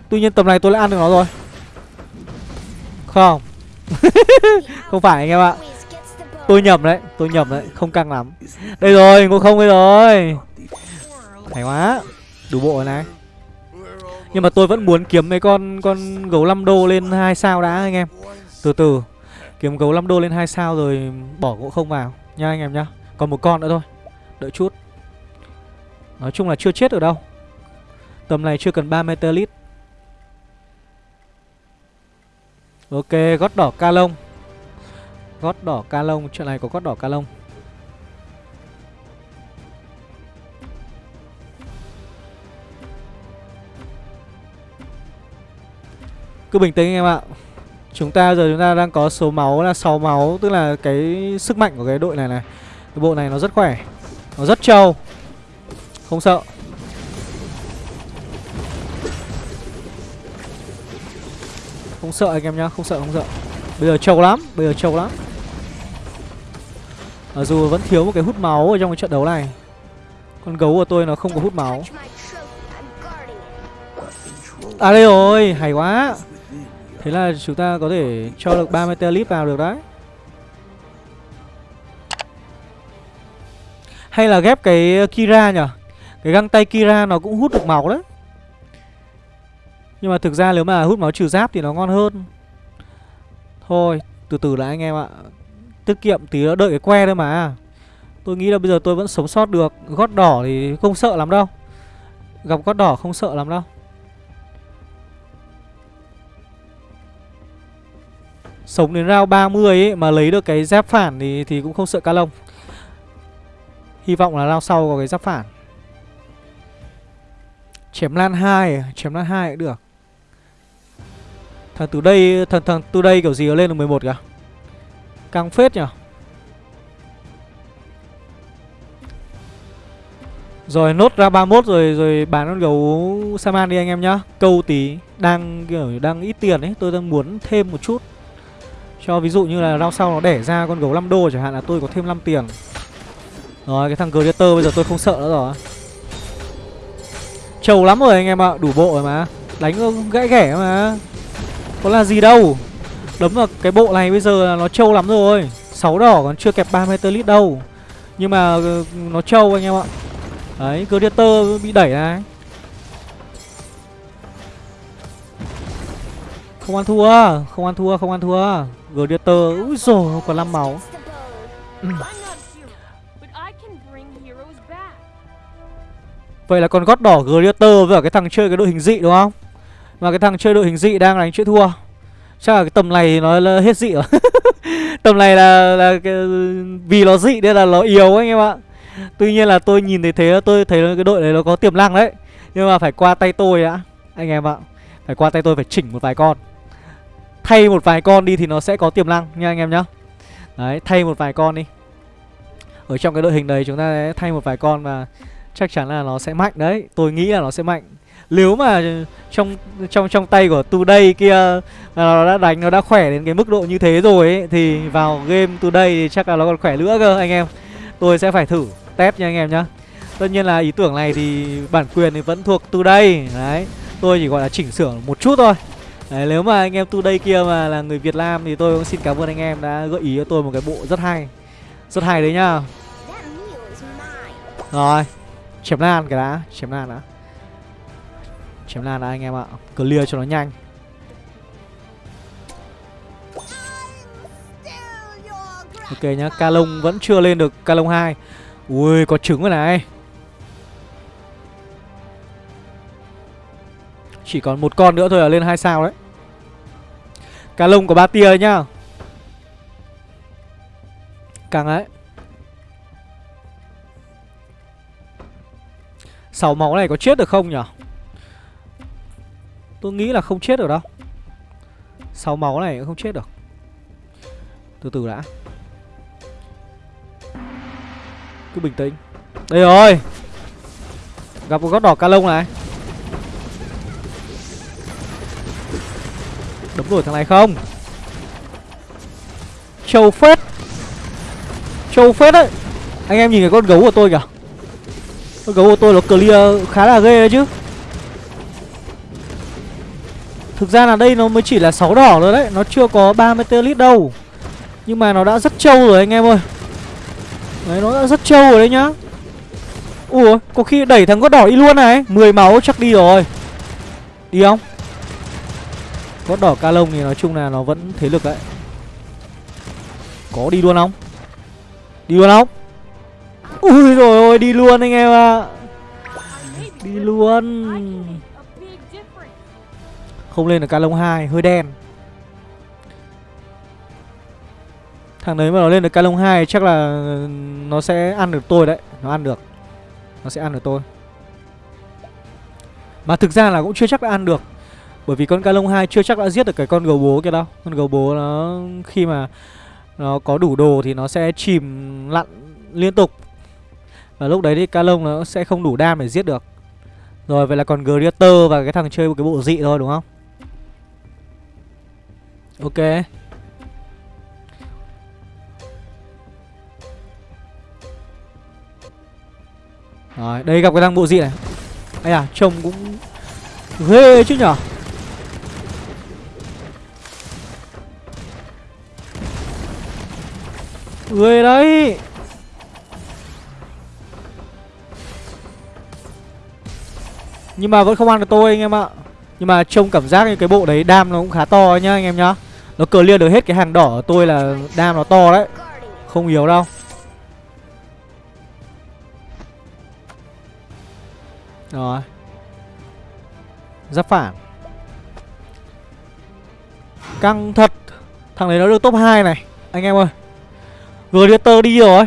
Tuy nhiên tầm này tôi lại ăn được nó rồi. Không. Không phải anh em ạ. Tôi nhầm đấy, tôi nhầm đấy, không căng lắm. Đây rồi, ngộ không đây rồi. Hay quá Đủ bộ rồi này. Nhưng mà tôi vẫn muốn kiếm mấy con con gấu 5 đô lên hai sao đã anh em. Từ từ Kiếm gấu 5 đô lên hai sao rồi bỏ ngộ không vào. Nha anh em nhá Còn một con nữa thôi Đợi chút. Nói chung là chưa chết ở đâu. Tầm này chưa cần 3 metalit Ok gót đỏ ca lông. Gót đỏ ca lông, Chuyện này có gót đỏ ca lông. Cứ bình tĩnh anh em ạ. Chúng ta giờ chúng ta đang có số máu là 6 máu, Tức là cái sức mạnh của cái đội này này. Cái bộ này nó rất khỏe, Nó rất trâu. Không sợ. Không sợ anh em nhá, Không sợ không sợ. Bây giờ trâu lắm, Bây giờ trâu lắm. Mặc dù vẫn thiếu một cái hút máu ở trong cái trận đấu này. Con gấu của tôi nó không có hút máu. À đây rồi, Hay quá. Thế là chúng ta có thể cho được 30 telip vào được đấy. Hay là ghép cái Kira nhở Cái găng tay Kira nó cũng hút được máu đấy. Nhưng mà thực ra nếu mà hút máu trừ giáp thì nó ngon hơn. Thôi, từ từ đã anh em ạ. Tiết kiệm tí nữa đợi cái que thôi mà Tôi nghĩ là bây giờ tôi vẫn sống sót được Gót đỏ thì không sợ lắm đâu Gặp gót đỏ không sợ lắm đâu Sống đến round 30 ấy mà lấy được cái giáp phản thì thì cũng không sợ ca lông. Hy vọng là round sau có cái giáp phản. Chém lan 2, chém lan 2 cũng được. Thằng từ đây thằng thằng từ đây kiểu gì nó lên được 11 kìa. Căng phết nhỉ. Rồi nốt ra 31 rồi rồi bán con gấu Saman đi anh em nhá. Câu tí đang kiểu đang ít tiền ấy, tôi đang muốn thêm một chút. Cho ví dụ như là rau sau nó đẻ ra con gấu 5 đô chẳng hạn là tôi có thêm 5 tiền Rồi cái thằng Gladiator bây giờ tôi không sợ nữa rồi Trầu lắm rồi anh em ạ, đủ bộ rồi mà Đánh gãy ghẻ mà Có là gì đâu Đấm vào cái bộ này bây giờ là nó trâu lắm rồi. 6 đỏ còn chưa kẹp 30 lít đâu. Nhưng mà ờ, nó trâu anh em ạ. Đấy, Gladiator bị đẩy này. Không ăn thua, không ăn thua, không ăn thua. Gladiator, úi rồi còn 5 máu. Vậy là con gót đỏ Gladiator với cả cái thằng chơi cái đội hình dị đúng không? Mà cái thằng chơi đội hình dị đang đánh chữ thua. Chắc là cái tầm này nó là hết dị rồi. Tầm này là, là cái, vì nó dị nên là nó yếu anh em ạ. Tuy nhiên là tôi nhìn thấy thế tôi thấy cái đội này nó có tiềm năng đấy. Nhưng mà phải qua tay tôi đã Anh em ạ. Phải qua tay tôi phải chỉnh một vài con. Thay một vài con đi thì nó sẽ có tiềm năng nha anh em nhá. Đấy, thay một vài con đi. Ở trong cái đội hình đấy chúng ta sẽ thay một vài con và chắc chắn là nó sẽ mạnh đấy. Tôi nghĩ là nó sẽ mạnh. Nếu mà trong trong trong tay của Today kia à, nó đã đánh, nó đã khỏe đến cái mức độ như thế rồi ấy Thì vào game Today thì chắc là nó còn khỏe nữa cơ anh em. Tôi sẽ phải thử test nha anh em nhá. Tất nhiên là ý tưởng này thì bản quyền thì vẫn thuộc Today Đấy, tôi chỉ gọi là chỉnh sửa một chút thôi. Đấy, nếu mà anh em tu kia mà là người Việt Nam thì tôi cũng xin cảm ơn anh em đã gợi ý cho tôi một cái bộ rất hay. Rất hay đấy nhá. Rồi Chém lan cái đã Chém lan đã. Chém lan đã, anh em ạ. Clear cho nó nhanh. Ok nhá, Ca lông vẫn chưa lên được Ca lông 2 Ui, có trứng rồi này. Chỉ còn một con nữa thôi là lên hai sao đấy. Ca lông có ba tia nhá. Càng ấy sáu máu này có chết được không nhở? Tôi nghĩ là không chết được đâu. Sáu máu này cũng không chết được. Từ từ đã. Cứ bình tĩnh. Đây rồi. Gặp một gót đỏ ca lông này. Đấm đuổi thằng này không? Trâu phết. Trâu phết đấy. Anh em nhìn cái con gấu của tôi kìa. Con gấu của tôi nó clear khá là ghê đấy chứ. Thực ra là đây nó mới chỉ là 6 đỏ rồi đấy, Nó chưa có 30 lít đâu. Nhưng mà nó đã rất trâu rồi anh em ơi. Đấy, nó đã rất trâu rồi đấy nhá. Ủa, có khi đẩy thằng gót đỏ đi luôn này. 10 máu chắc đi rồi. Đi không? Gót đỏ ca lông thì nói chung là nó vẫn thế lực đấy. Có đi luôn không? Đi luôn không? Ui rồi ôi, đi luôn anh em ạ. Đi luôn. Không lên được cá lông 2 Hơi đen. Thằng đấy mà nó lên được cá lông 2 Chắc là nó sẽ ăn được tôi đấy, Nó ăn được, Nó sẽ ăn được tôi. Mà thực ra là cũng chưa chắc đã ăn được, Bởi vì con cá lông 2 chưa chắc đã giết được cái con gấu bố kia đâu. Con gấu bố nó khi mà Nó có đủ đồ thì nó sẽ chìm lặn liên tục. Và lúc đấy thì cá lông nó sẽ không đủ đam để giết được. Rồi, vậy là còn Greater và cái thằng chơi một cái bộ dị thôi, đúng không? Ok. Rồi, đây gặp cái thằng bộ dị này? Ây à, trông cũng ghê chứ nhở? Ghê đấy! Nhưng mà vẫn không ăn được tôi anh em ạ. Nhưng mà trông cảm giác như cái bộ đấy đam nó cũng khá to nhá anh em nhá. Nó clear được hết cái hàng đỏ của tôi là đam nó to đấy. Không yếu đâu. Rồi. Giáp phản. Căng thật. Thằng đấy nó được top 2 này. Anh em ơi. Gladiator đi rồi.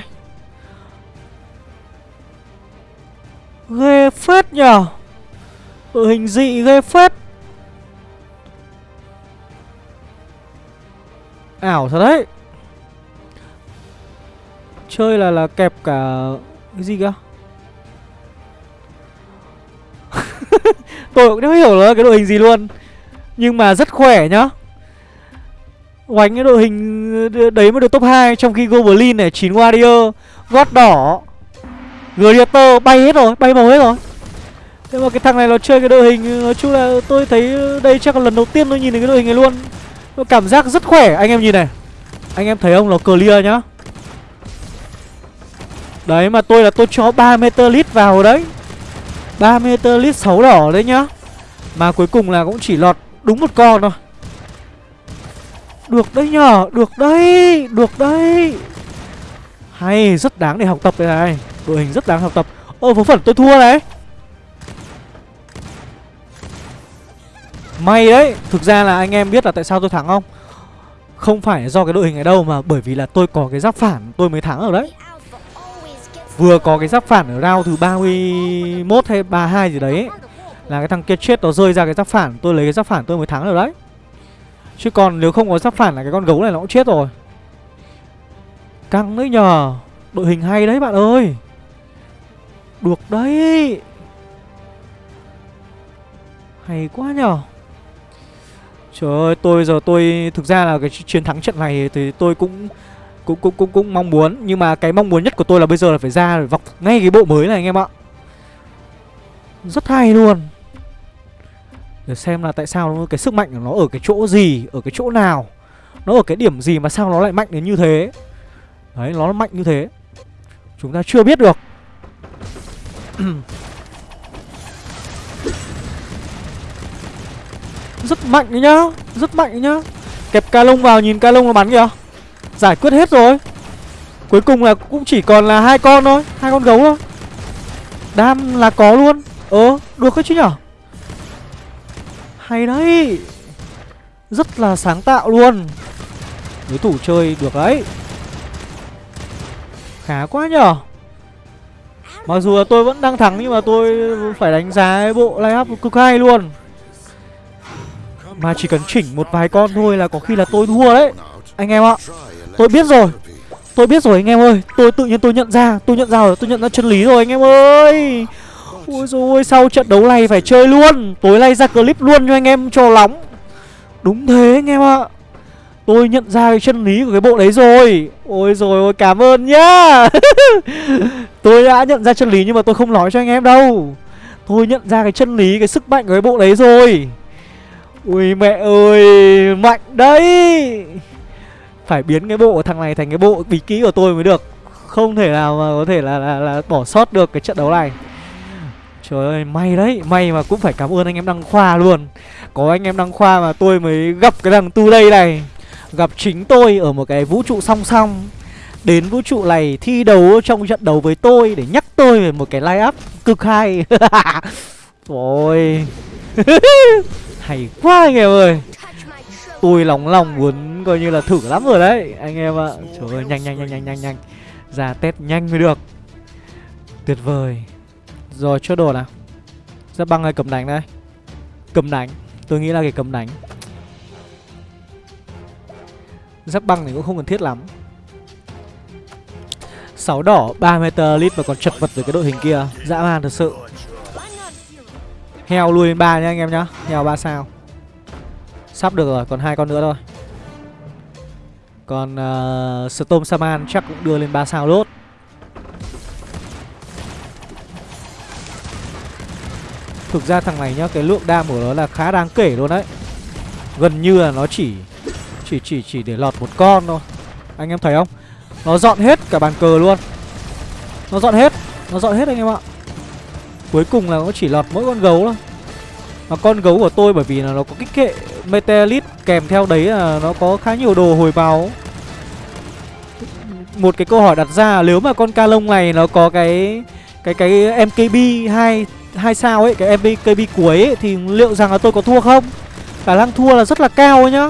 Ghê phết nhờ. Đội hình dị ghê phết. Ảo thật đấy. Chơi là là kẹp cả Cái gì cơ? Tôi cũng không hiểu là cái đội hình gì luôn Nhưng mà rất khỏe nhá. Oánh cái đội hình đấy mới được top 2 Trong khi Goblin này, 9 Warrior Gót đỏ Gladiator bay hết rồi, bay màu hết rồi. Thế mà cái thằng này nó chơi cái đội hình Nói chung là tôi thấy đây chắc là lần đầu tiên tôi nhìn thấy cái đội hình này luôn. Cảm giác rất khỏe, anh em nhìn này. Anh em thấy không, nó clear nhá. Đấy mà tôi là tôi cho 3 meter lít vào đấy. 3 meter lít 6 đỏ đấy nhá. Mà cuối cùng là cũng chỉ lọt đúng một con thôi. Được đấy nhở Được đấy Được đấy. Hay rất đáng để học tập đây này. Đội hình rất đáng học tập. Ơ vớ phận tôi thua đấy May đấy, Thực ra là anh em biết là tại sao tôi thắng không? Không phải do cái đội hình này đâu Mà bởi vì là tôi có cái giáp phản, tôi mới thắng ở đấy. Vừa có cái giáp phản ở round thứ 31 hay 32 gì đấy Là cái thằng kia chết nó rơi ra cái giáp phản, Tôi lấy cái giáp phản tôi mới thắng được đấy. Chứ còn nếu không có giáp phản là cái con gấu này nó cũng chết rồi. Căng đấy nhờ, Đội hình hay đấy bạn ơi. Được đấy. Hay quá nhờ. Trời ơi, tôi giờ tôi, Thực ra là cái chiến thắng trận này Thì tôi cũng cũng cũng cũng cũng mong muốn. Nhưng mà cái mong muốn nhất của tôi là bây giờ là phải ra để vọc ngay cái bộ mới này anh em ạ. Rất hay luôn. Để xem là tại sao cái sức mạnh của nó ở cái chỗ gì, ở cái chỗ nào. Nó ở cái điểm gì mà sao nó lại mạnh đến như thế. Đấy, nó mạnh như thế. Chúng ta chưa biết được. rất mạnh đấy nhá. Rất mạnh đấy nhá. Kẹp ca lông vào, nhìn ca lông nó bắn kìa. Giải quyết hết rồi. Cuối cùng là cũng chỉ còn là hai con thôi. Hai con gấu thôi. Đam là có luôn. Ờ được đấy chứ nhở? Hay đấy. Rất là sáng tạo luôn. Đối thủ chơi được đấy. Khá quá nhở. Mặc dù là tôi vẫn đang thắng nhưng mà tôi phải đánh giá cái bộ line cực hay luôn. Mà chỉ cần chỉnh một vài con thôi là có khi là tôi thua đấy. Anh em ạ, Tôi biết rồi. Tôi biết rồi anh em ơi. Tôi tự nhiên tôi nhận ra, Tôi nhận ra rồi, Tôi nhận ra chân lý rồi anh em ơi. Ôi rồi sau trận đấu này phải chơi luôn. Tối nay ra clip luôn cho anh em cho nóng Đúng thế anh em ạ. Tôi nhận ra cái chân lý của cái bộ đấy rồi. Ôi rồi ôi, cảm ơn nhá. Tôi đã nhận ra chân lý nhưng mà tôi không nói cho anh em đâu. Tôi nhận ra cái chân lý, cái sức mạnh của cái bộ đấy rồi. Ui mẹ ơi Mạnh đấy. Phải biến cái bộ của thằng này thành cái bộ bí ký của tôi mới được. Không thể nào mà có thể là, là, là bỏ sót được cái trận đấu này. Trời ơi, may đấy, may mà cũng phải cảm ơn anh em Đăng Khoa luôn. Có anh em Đăng Khoa mà tôi mới gặp cái thằng Tu đây này. Gặp chính tôi ở một cái vũ trụ song song. Đến vũ trụ này thi đấu trong trận đấu với tôi Để nhắc tôi về một cái line up cực hay. Rồi Hay quá anh em ơi. Tôi lòng lòng muốn coi như là thử lắm rồi đấy Anh em ạ. Trời ơi nhanh nhanh nhanh nhanh nhanh nhanh. Ra test nhanh mới được. Tuyệt vời. Rồi chốt đồ nào? Giáp băng hay cầm đánh đây? Cầm đánh. Tôi nghĩ là cái cầm đánh. Giáp băng thì cũng không cần thiết lắm. 6 đỏ 3 meter và còn chật vật với cái đội hình kia. Dã man thật sự Heo lui lên 3 nhá anh em nhá. Heo 3 sao? Sắp được rồi, còn hai con nữa thôi. Còn uh, Storm Saman chắc cũng đưa lên 3 sao lốt. Thực ra thằng này nhá, cái lượng đam của nó là khá đáng kể luôn đấy. Gần như là nó chỉ Chỉ chỉ chỉ để lọt một con thôi. Anh em thấy không? Nó dọn hết cả bàn cờ luôn. Nó dọn hết Nó dọn hết anh em ạ. Cuối cùng là nó chỉ lọt mỗi con gấu thôi Mà con gấu của tôi bởi vì là nó có kích hệ Metelit kèm theo đấy là nó có khá nhiều đồ hồi máu Một cái câu hỏi đặt ra nếu mà con ca lông này nó có cái cái cái MKB hai hai sao ấy, cái MKB cuối ấy, thì liệu rằng là tôi có thua không? Khả năng thua là rất là cao ấy nhá.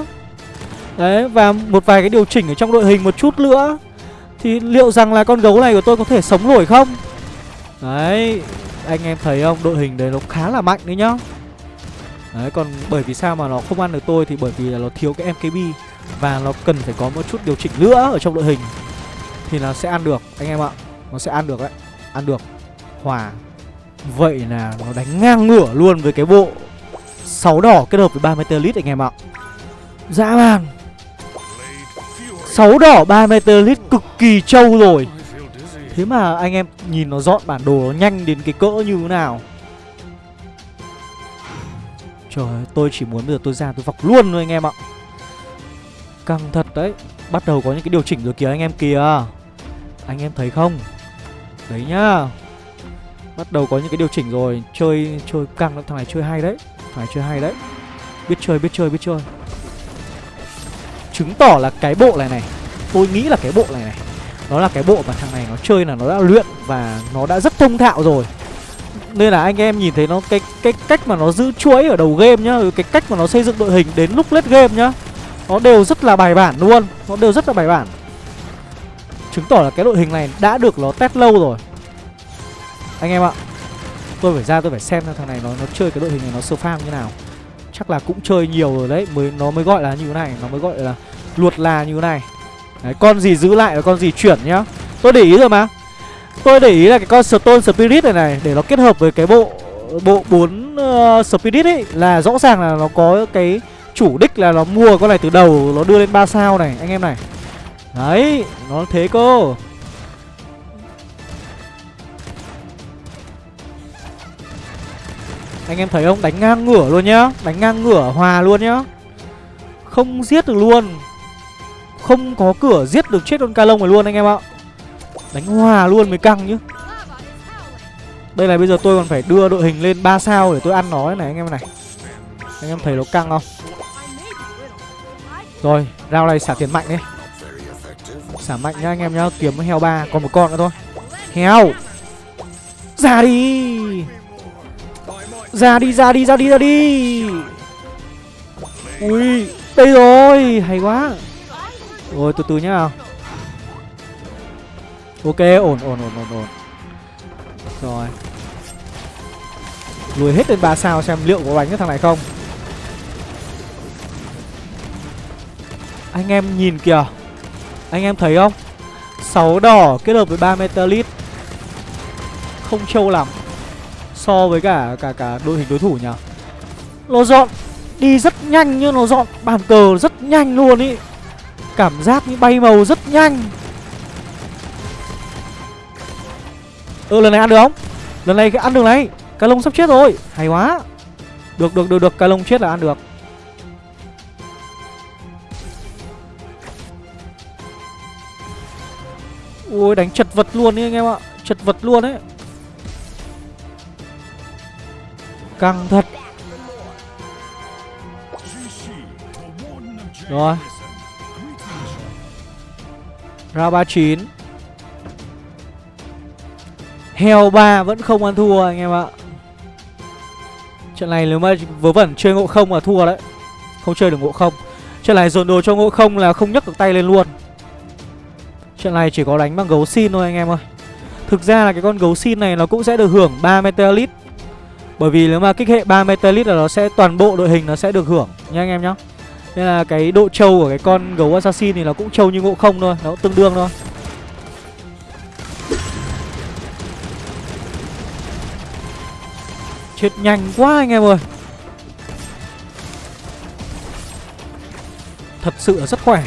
Đấy và một vài cái điều chỉnh ở trong đội hình một chút nữa thì liệu rằng là con gấu này của tôi có thể sống nổi không? Đấy, anh em thấy không? Đội hình đấy nó khá là mạnh đấy nhá. Đấy, còn bởi vì sao mà nó không ăn được tôi thì bởi vì là nó thiếu cái MKB và nó cần phải có một chút điều chỉnh nữa ở trong đội hình thì nó sẽ ăn được, anh em ạ. Nó sẽ ăn được đấy. Ăn được. Hòa. Vậy là nó đánh ngang ngửa luôn với cái bộ 6 đỏ kết hợp với 3 meter anh em ạ. Dã man. 6 đỏ 3 meter cực kỳ trâu rồi. Thế mà anh em nhìn nó dọn bản đồ nó nhanh đến cái cỡ như thế nào? Trời ơi, tôi chỉ muốn bây giờ tôi ra tôi vọc luôn thôi anh em ạ. Căng thật đấy Bắt đầu có những cái điều chỉnh rồi kìa anh em kìa. Anh em thấy không? Đấy nhá. Bắt đầu có những cái điều chỉnh rồi Chơi chơi căng lắm Thằng này chơi hay đấy Thằng này chơi hay đấy. Biết chơi biết chơi biết chơi. Chứng tỏ là cái bộ này này Tôi nghĩ là cái bộ này này. Nó là cái bộ mà thằng này nó chơi là nó đã luyện Và nó đã rất thông thạo rồi. Nên là anh em nhìn thấy nó, cái cái cách mà nó giữ chuỗi ở đầu game nhá cái cách mà nó xây dựng đội hình đến lúc late game nhá, nó đều rất là bài bản luôn, nó đều rất là bài bản. Chứng tỏ là cái đội hình này đã được nó test lâu rồi. Anh em ạ, tôi phải ra tôi phải xem thằng này nó nó chơi cái đội hình này nó sơ farm như nào. Chắc là cũng chơi nhiều rồi đấy, mới, nó mới gọi là như thế này, nó mới gọi là luột là như thế này đấy, con gì giữ lại và con gì chuyển nhá. Tôi để ý rồi mà. Tôi để ý là cái con Stone Spirit này này Để nó kết hợp với cái bộ Bộ 4 uh, ờ, Spirit ấy Là rõ ràng là nó có cái chủ đích là nó mua con này từ đầu Nó đưa lên 3 sao này anh em này. Đấy Nó thế cơ. Anh em thấy không? Đánh ngang ngửa luôn nhá. Đánh ngang ngửa hòa luôn nhá. Không giết được luôn. Không có cửa giết được chết con ca lông này luôn anh em ạ. Đánh hòa luôn mới căng nhá. Đây là bây giờ tôi còn phải đưa đội hình lên 3 sao để tôi ăn nó này anh em này. Anh em thấy nó căng không? Rồi rao này xả tiền mạnh đi. Xả mạnh nhá anh em nhá, Kiếm heo ba, Còn một con nữa thôi. Heo! Ra đi! Ra đi ra đi ra đi ra đi! Ui, Đây rồi, Hay quá. Rồi từ từ nhá. Ok, ổn ổn ổn ổn ổn. Rồi. Lùi hết lên 3 sao xem liệu có đánh cái thằng này không. Anh em nhìn kìa. Anh em thấy không? 6 đỏ kết hợp với 3 metalit Không trâu lắm. So với cả cả cả đội hình đối thủ nhỉ? Nó dọn Đi rất nhanh nhưng nó dọn bàn cờ rất nhanh luôn ý. Cảm giác như bay màu rất nhanh. Ừ lần này ăn được không? Lần này ăn được này. Cá lông sắp chết rồi. Hay quá. Được được được được. Cá lông chết là ăn được. Ui, đánh chật vật luôn đi anh em ạ. Chật vật luôn đấy Căng thật. Rồi. Round 39 Heo 3 vẫn không ăn thua anh em ạ. Trận này nếu mà vớ vẩn chơi ngộ không là thua đấy. Không chơi được ngộ không. Trận này dồn đồ cho ngộ không là không nhấc được tay lên luôn. Trận này chỉ có đánh bằng gấu xin thôi anh em ơi. Thực ra là cái con gấu xin này nó cũng sẽ được hưởng 3 Meteorite Bởi vì nếu mà kích hệ 3 Meteorite là nó sẽ toàn bộ đội hình nó sẽ được hưởng. Nha anh em nhá. Nên là cái độ trâu của cái con gấu assassin thì nó cũng trâu như ngộ không thôi, Nó cũng tương đương thôi. Chết nhanh quá anh em ơi. Thật sự là rất khỏe.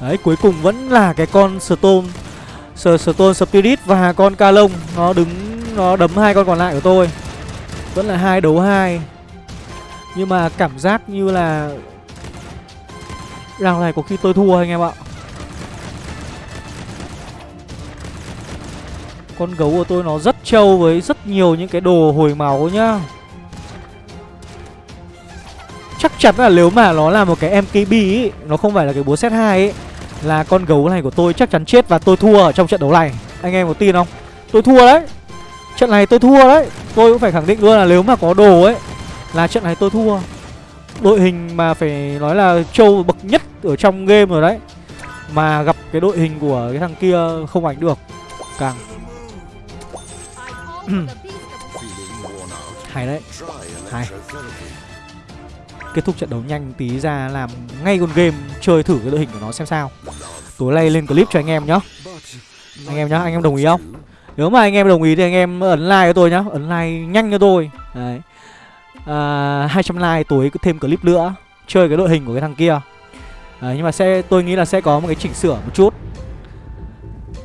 Đấy, cuối cùng vẫn là cái con Stone Stone Spirit và con Ca Lông Nó đứng, Nó đấm hai con còn lại của tôi. Vẫn là hai đấu hai. Nhưng mà cảm giác như là Round này có khi tôi thua anh em ạ. Con gấu của tôi nó rất trâu với rất nhiều những cái đồ hồi máu nhá. Chắc chắn là nếu mà nó là một cái MKB ý, Nó không phải là cái búa set 2 ấy Là con gấu này của tôi chắc chắn chết và tôi thua ở trong trận đấu này. Anh em có tin không? Tôi thua đấy. Trận này tôi thua đấy. Tôi cũng phải khẳng định luôn là nếu mà có đồ ấy, Là trận này tôi thua. Đội hình mà phải nói là trâu bậc nhất ở trong game rồi đấy. Mà gặp cái đội hình của cái thằng kia không ảnh được, Càng. Hay đấy, hay. Kết thúc trận đấu nhanh tí ra làm ngay con game, chơi thử cái đội hình của nó xem sao. Tối nay lên clip cho anh em nhá. Anh em nhá, anh em đồng ý không? Nếu mà anh em đồng ý thì anh em ấn like cho tôi nhá. Ấn like nhanh cho tôi. Đấy. À, 200 like tối thêm clip nữa. Chơi cái đội hình của cái thằng kia. Đấy, nhưng mà sẽ tôi nghĩ là sẽ có một cái chỉnh sửa một chút.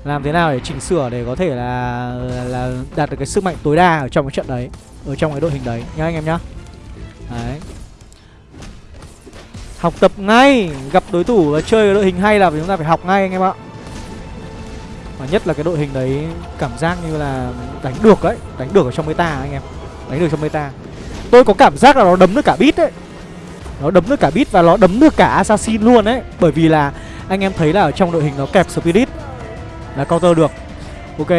Làm thế nào để chỉnh sửa để có thể là là đạt được cái sức mạnh tối đa ở trong cái trận đấy ở trong cái đội hình đấy nhá anh em nhá. Đấy. Học tập ngay gặp đối thủ và chơi cái đội hình hay là chúng ta phải học ngay anh em ạ và nhất là cái đội hình đấy cảm giác như là đánh được đấy đánh được ở trong meta anh em. Đánh được trong meta. Tôi có cảm giác là nó đấm được cả bit đấy nó đấm được cả bit và nó đấm được cả assassin luôn đấy bởi vì là anh em thấy là ở trong đội hình nó kẹp spirit là counter được. Ok.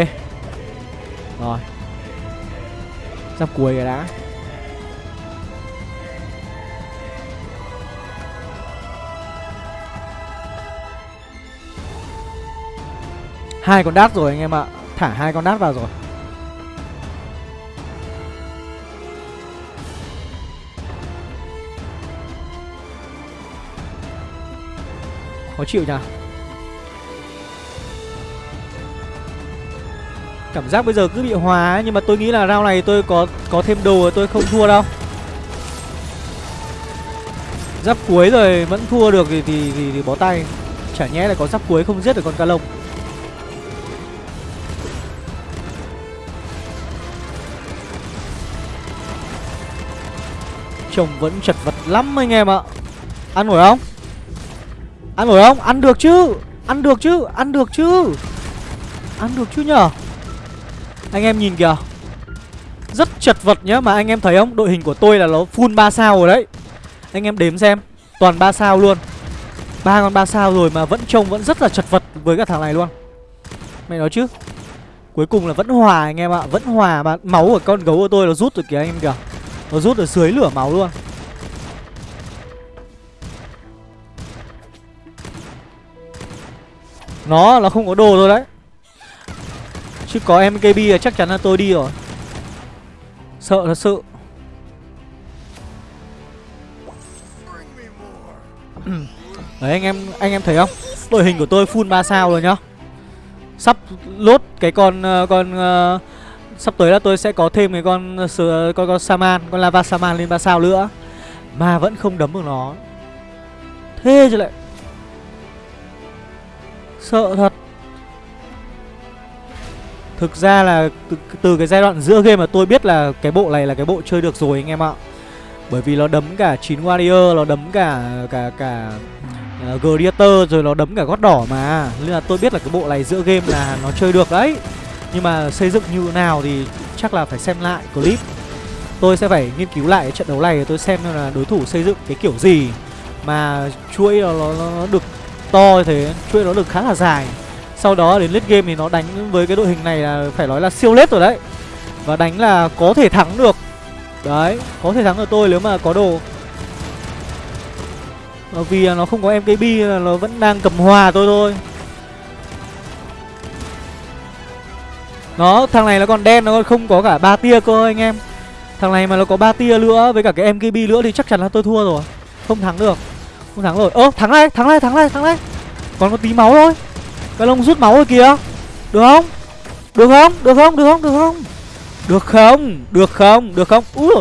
Rồi. Giáp cuối cái đã. Hai con đát rồi anh em ạ thả hai con đát vào rồi khó chịu nhỉ Cảm giác bây giờ cứ bị hòa ấy, nhưng mà tôi nghĩ là round này tôi có có thêm đồ tôi không thua đâu. Giáp cuối rồi vẫn thua được thì thì, thì, thì bó tay. Chả nhẽ là có giáp cuối không giết được con ca lông. Trông vẫn chật vật lắm anh em ạ. Ăn nổi không? Ăn nổi không? Ăn được chứ. Ăn được chứ, ăn được chứ. Ăn được chứ nhở? Anh em nhìn kìa Rất chật vật nhá Mà anh em thấy không Đội hình của tôi là nó full 3 sao rồi đấy Anh em đếm xem Toàn 3 sao luôn ba con 3 sao rồi mà vẫn trông vẫn rất là chật vật với cả thằng này luôn Mày nói chứ Cuối cùng là vẫn hòa anh em ạ Vẫn hòa mà máu của con gấu của tôi nó rút rồi kìa anh em kìa nó rút ở dưới lửa máu luôn. Nó là không có đồ rồi đấy. Chứ có MKB là chắc chắn là tôi đi rồi. Sợ thật sự. Đấy anh em anh em thấy không? Đội hình của tôi full 3 sao rồi nhá. Sắp lốt cái con ờ, con uh, Sắp tới là tôi sẽ có thêm cái con con, con Saman Con Lava Saman lên 3 sao nữa. Mà vẫn không đấm được nó. Thế chứ lại. Sợ thật. Thực ra là từ, từ cái giai đoạn giữa game mà tôi biết là cái bộ này là cái bộ chơi được rồi anh em ạ. Bởi vì nó đấm cả 9 Warrior, nó đấm cả cả cả uh, Gladiator rồi nó đấm cả gót đỏ mà. Nên là tôi biết là cái bộ này giữa game là nó chơi được đấy. Nhưng mà xây dựng như nào thì chắc là phải xem lại clip. Tôi sẽ phải nghiên cứu lại trận đấu này tôi xem là đối thủ xây dựng cái kiểu gì. Mà chuỗi nó, nó, nó được to như thế chuỗi nó được khá là dài. Sau đó đến late game thì nó đánh với cái đội hình này là phải nói là siêu lết rồi đấy. Và đánh là có thể thắng được. Đấy có thể thắng được tôi nếu mà có đồ. Ờ, vì nó không có mkb là nó vẫn đang cầm hòa tôi thôi. Nó thằng này nó còn đen nó còn không có cả ba tia cơ anh em. Thằng này mà nó có ba tia nữa với cả cái mkb nữa thì chắc chắn là tôi thua rồi. Không thắng được. Không thắng rồi. Ơ thắng này, thắng này, thắng này, thắng này. còn có tí máu thôi. Cái lông rút máu rồi kìa. Được không? Được không? Được không? Được không? Được không? Được không? Được không? Được không? Úi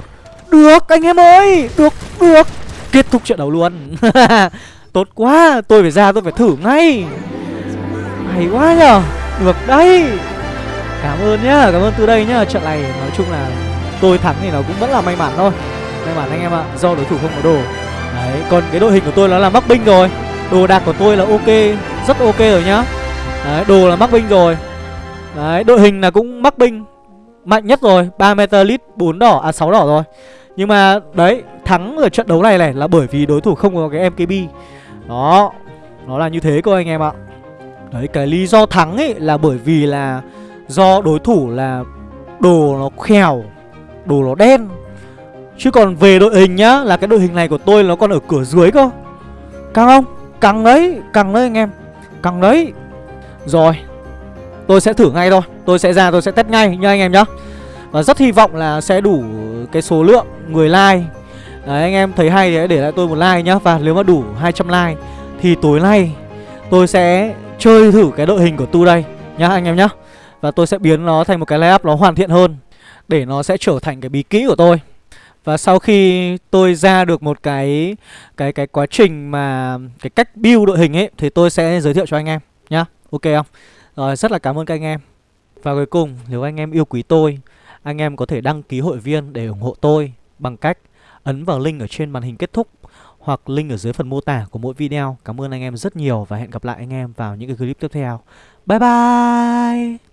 được anh em ơi. Được được. Kết thúc trận đấu luôn. Tốt quá. Tôi phải ra tôi phải thử ngay. Hay quá nhờ. được đấy cảm ơn nhá, cảm ơn từ đây nhá. Trận này nói chung là tôi thắng thì nó cũng vẫn là may mắn thôi. May mắn anh em ạ, do đối thủ không có đồ. Đấy, còn cái đội hình của tôi nó là mắc binh rồi. Đồ đạc của tôi là ok, rất ok rồi nhá. Đấy, đồ là mắc binh rồi. Đấy, đội hình là cũng mắc binh mạnh nhất rồi. ba metalit bốn đỏ à sáu đỏ rồi. Nhưng mà, đấy, thắng ở trận đấu này này là bởi vì đối thủ không có cái mkb đó, nó là như thế cơ anh em ạ. Đấy, cái lý do thắng ấy là bởi vì là do đối thủ là đồ nó khèo, đồ nó đen. Chứ còn về đội hình nhá, là cái đội hình này của tôi nó còn ở cửa dưới cơ. Căng không? Căng đấy căng đấy anh em. Căng đấy. Rồi, tôi sẽ thử ngay thôi. Tôi sẽ ra, tôi sẽ test ngay nha anh em nhá. Và rất hy vọng là sẽ đủ cái số lượng người like. Đấy, anh em thấy hay thì hãy để lại tôi một like nhá. Và nếu mà đủ 200 like Thì tối nay tôi sẽ chơi thử cái đội hình của Tu đây Nhá anh em nhá. Và tôi sẽ biến nó thành một cái layup nó hoàn thiện hơn, Để nó sẽ trở thành cái bí kỹ của tôi Và sau khi tôi ra được một cái cái cái quá trình mà, cái cách build đội hình ấy, Thì tôi sẽ giới thiệu cho anh em nhá Ok không? Rồi, rất là cảm ơn các anh em Và cuối cùng, nếu anh em yêu quý tôi, Anh em có thể đăng ký hội viên để ủng hộ tôi Bằng cách ấn vào link ở trên màn hình kết thúc hoặc link ở dưới phần mô tả của mỗi video. Cảm ơn anh em rất nhiều và hẹn gặp lại anh em vào những cái clip tiếp theo. Bye bye!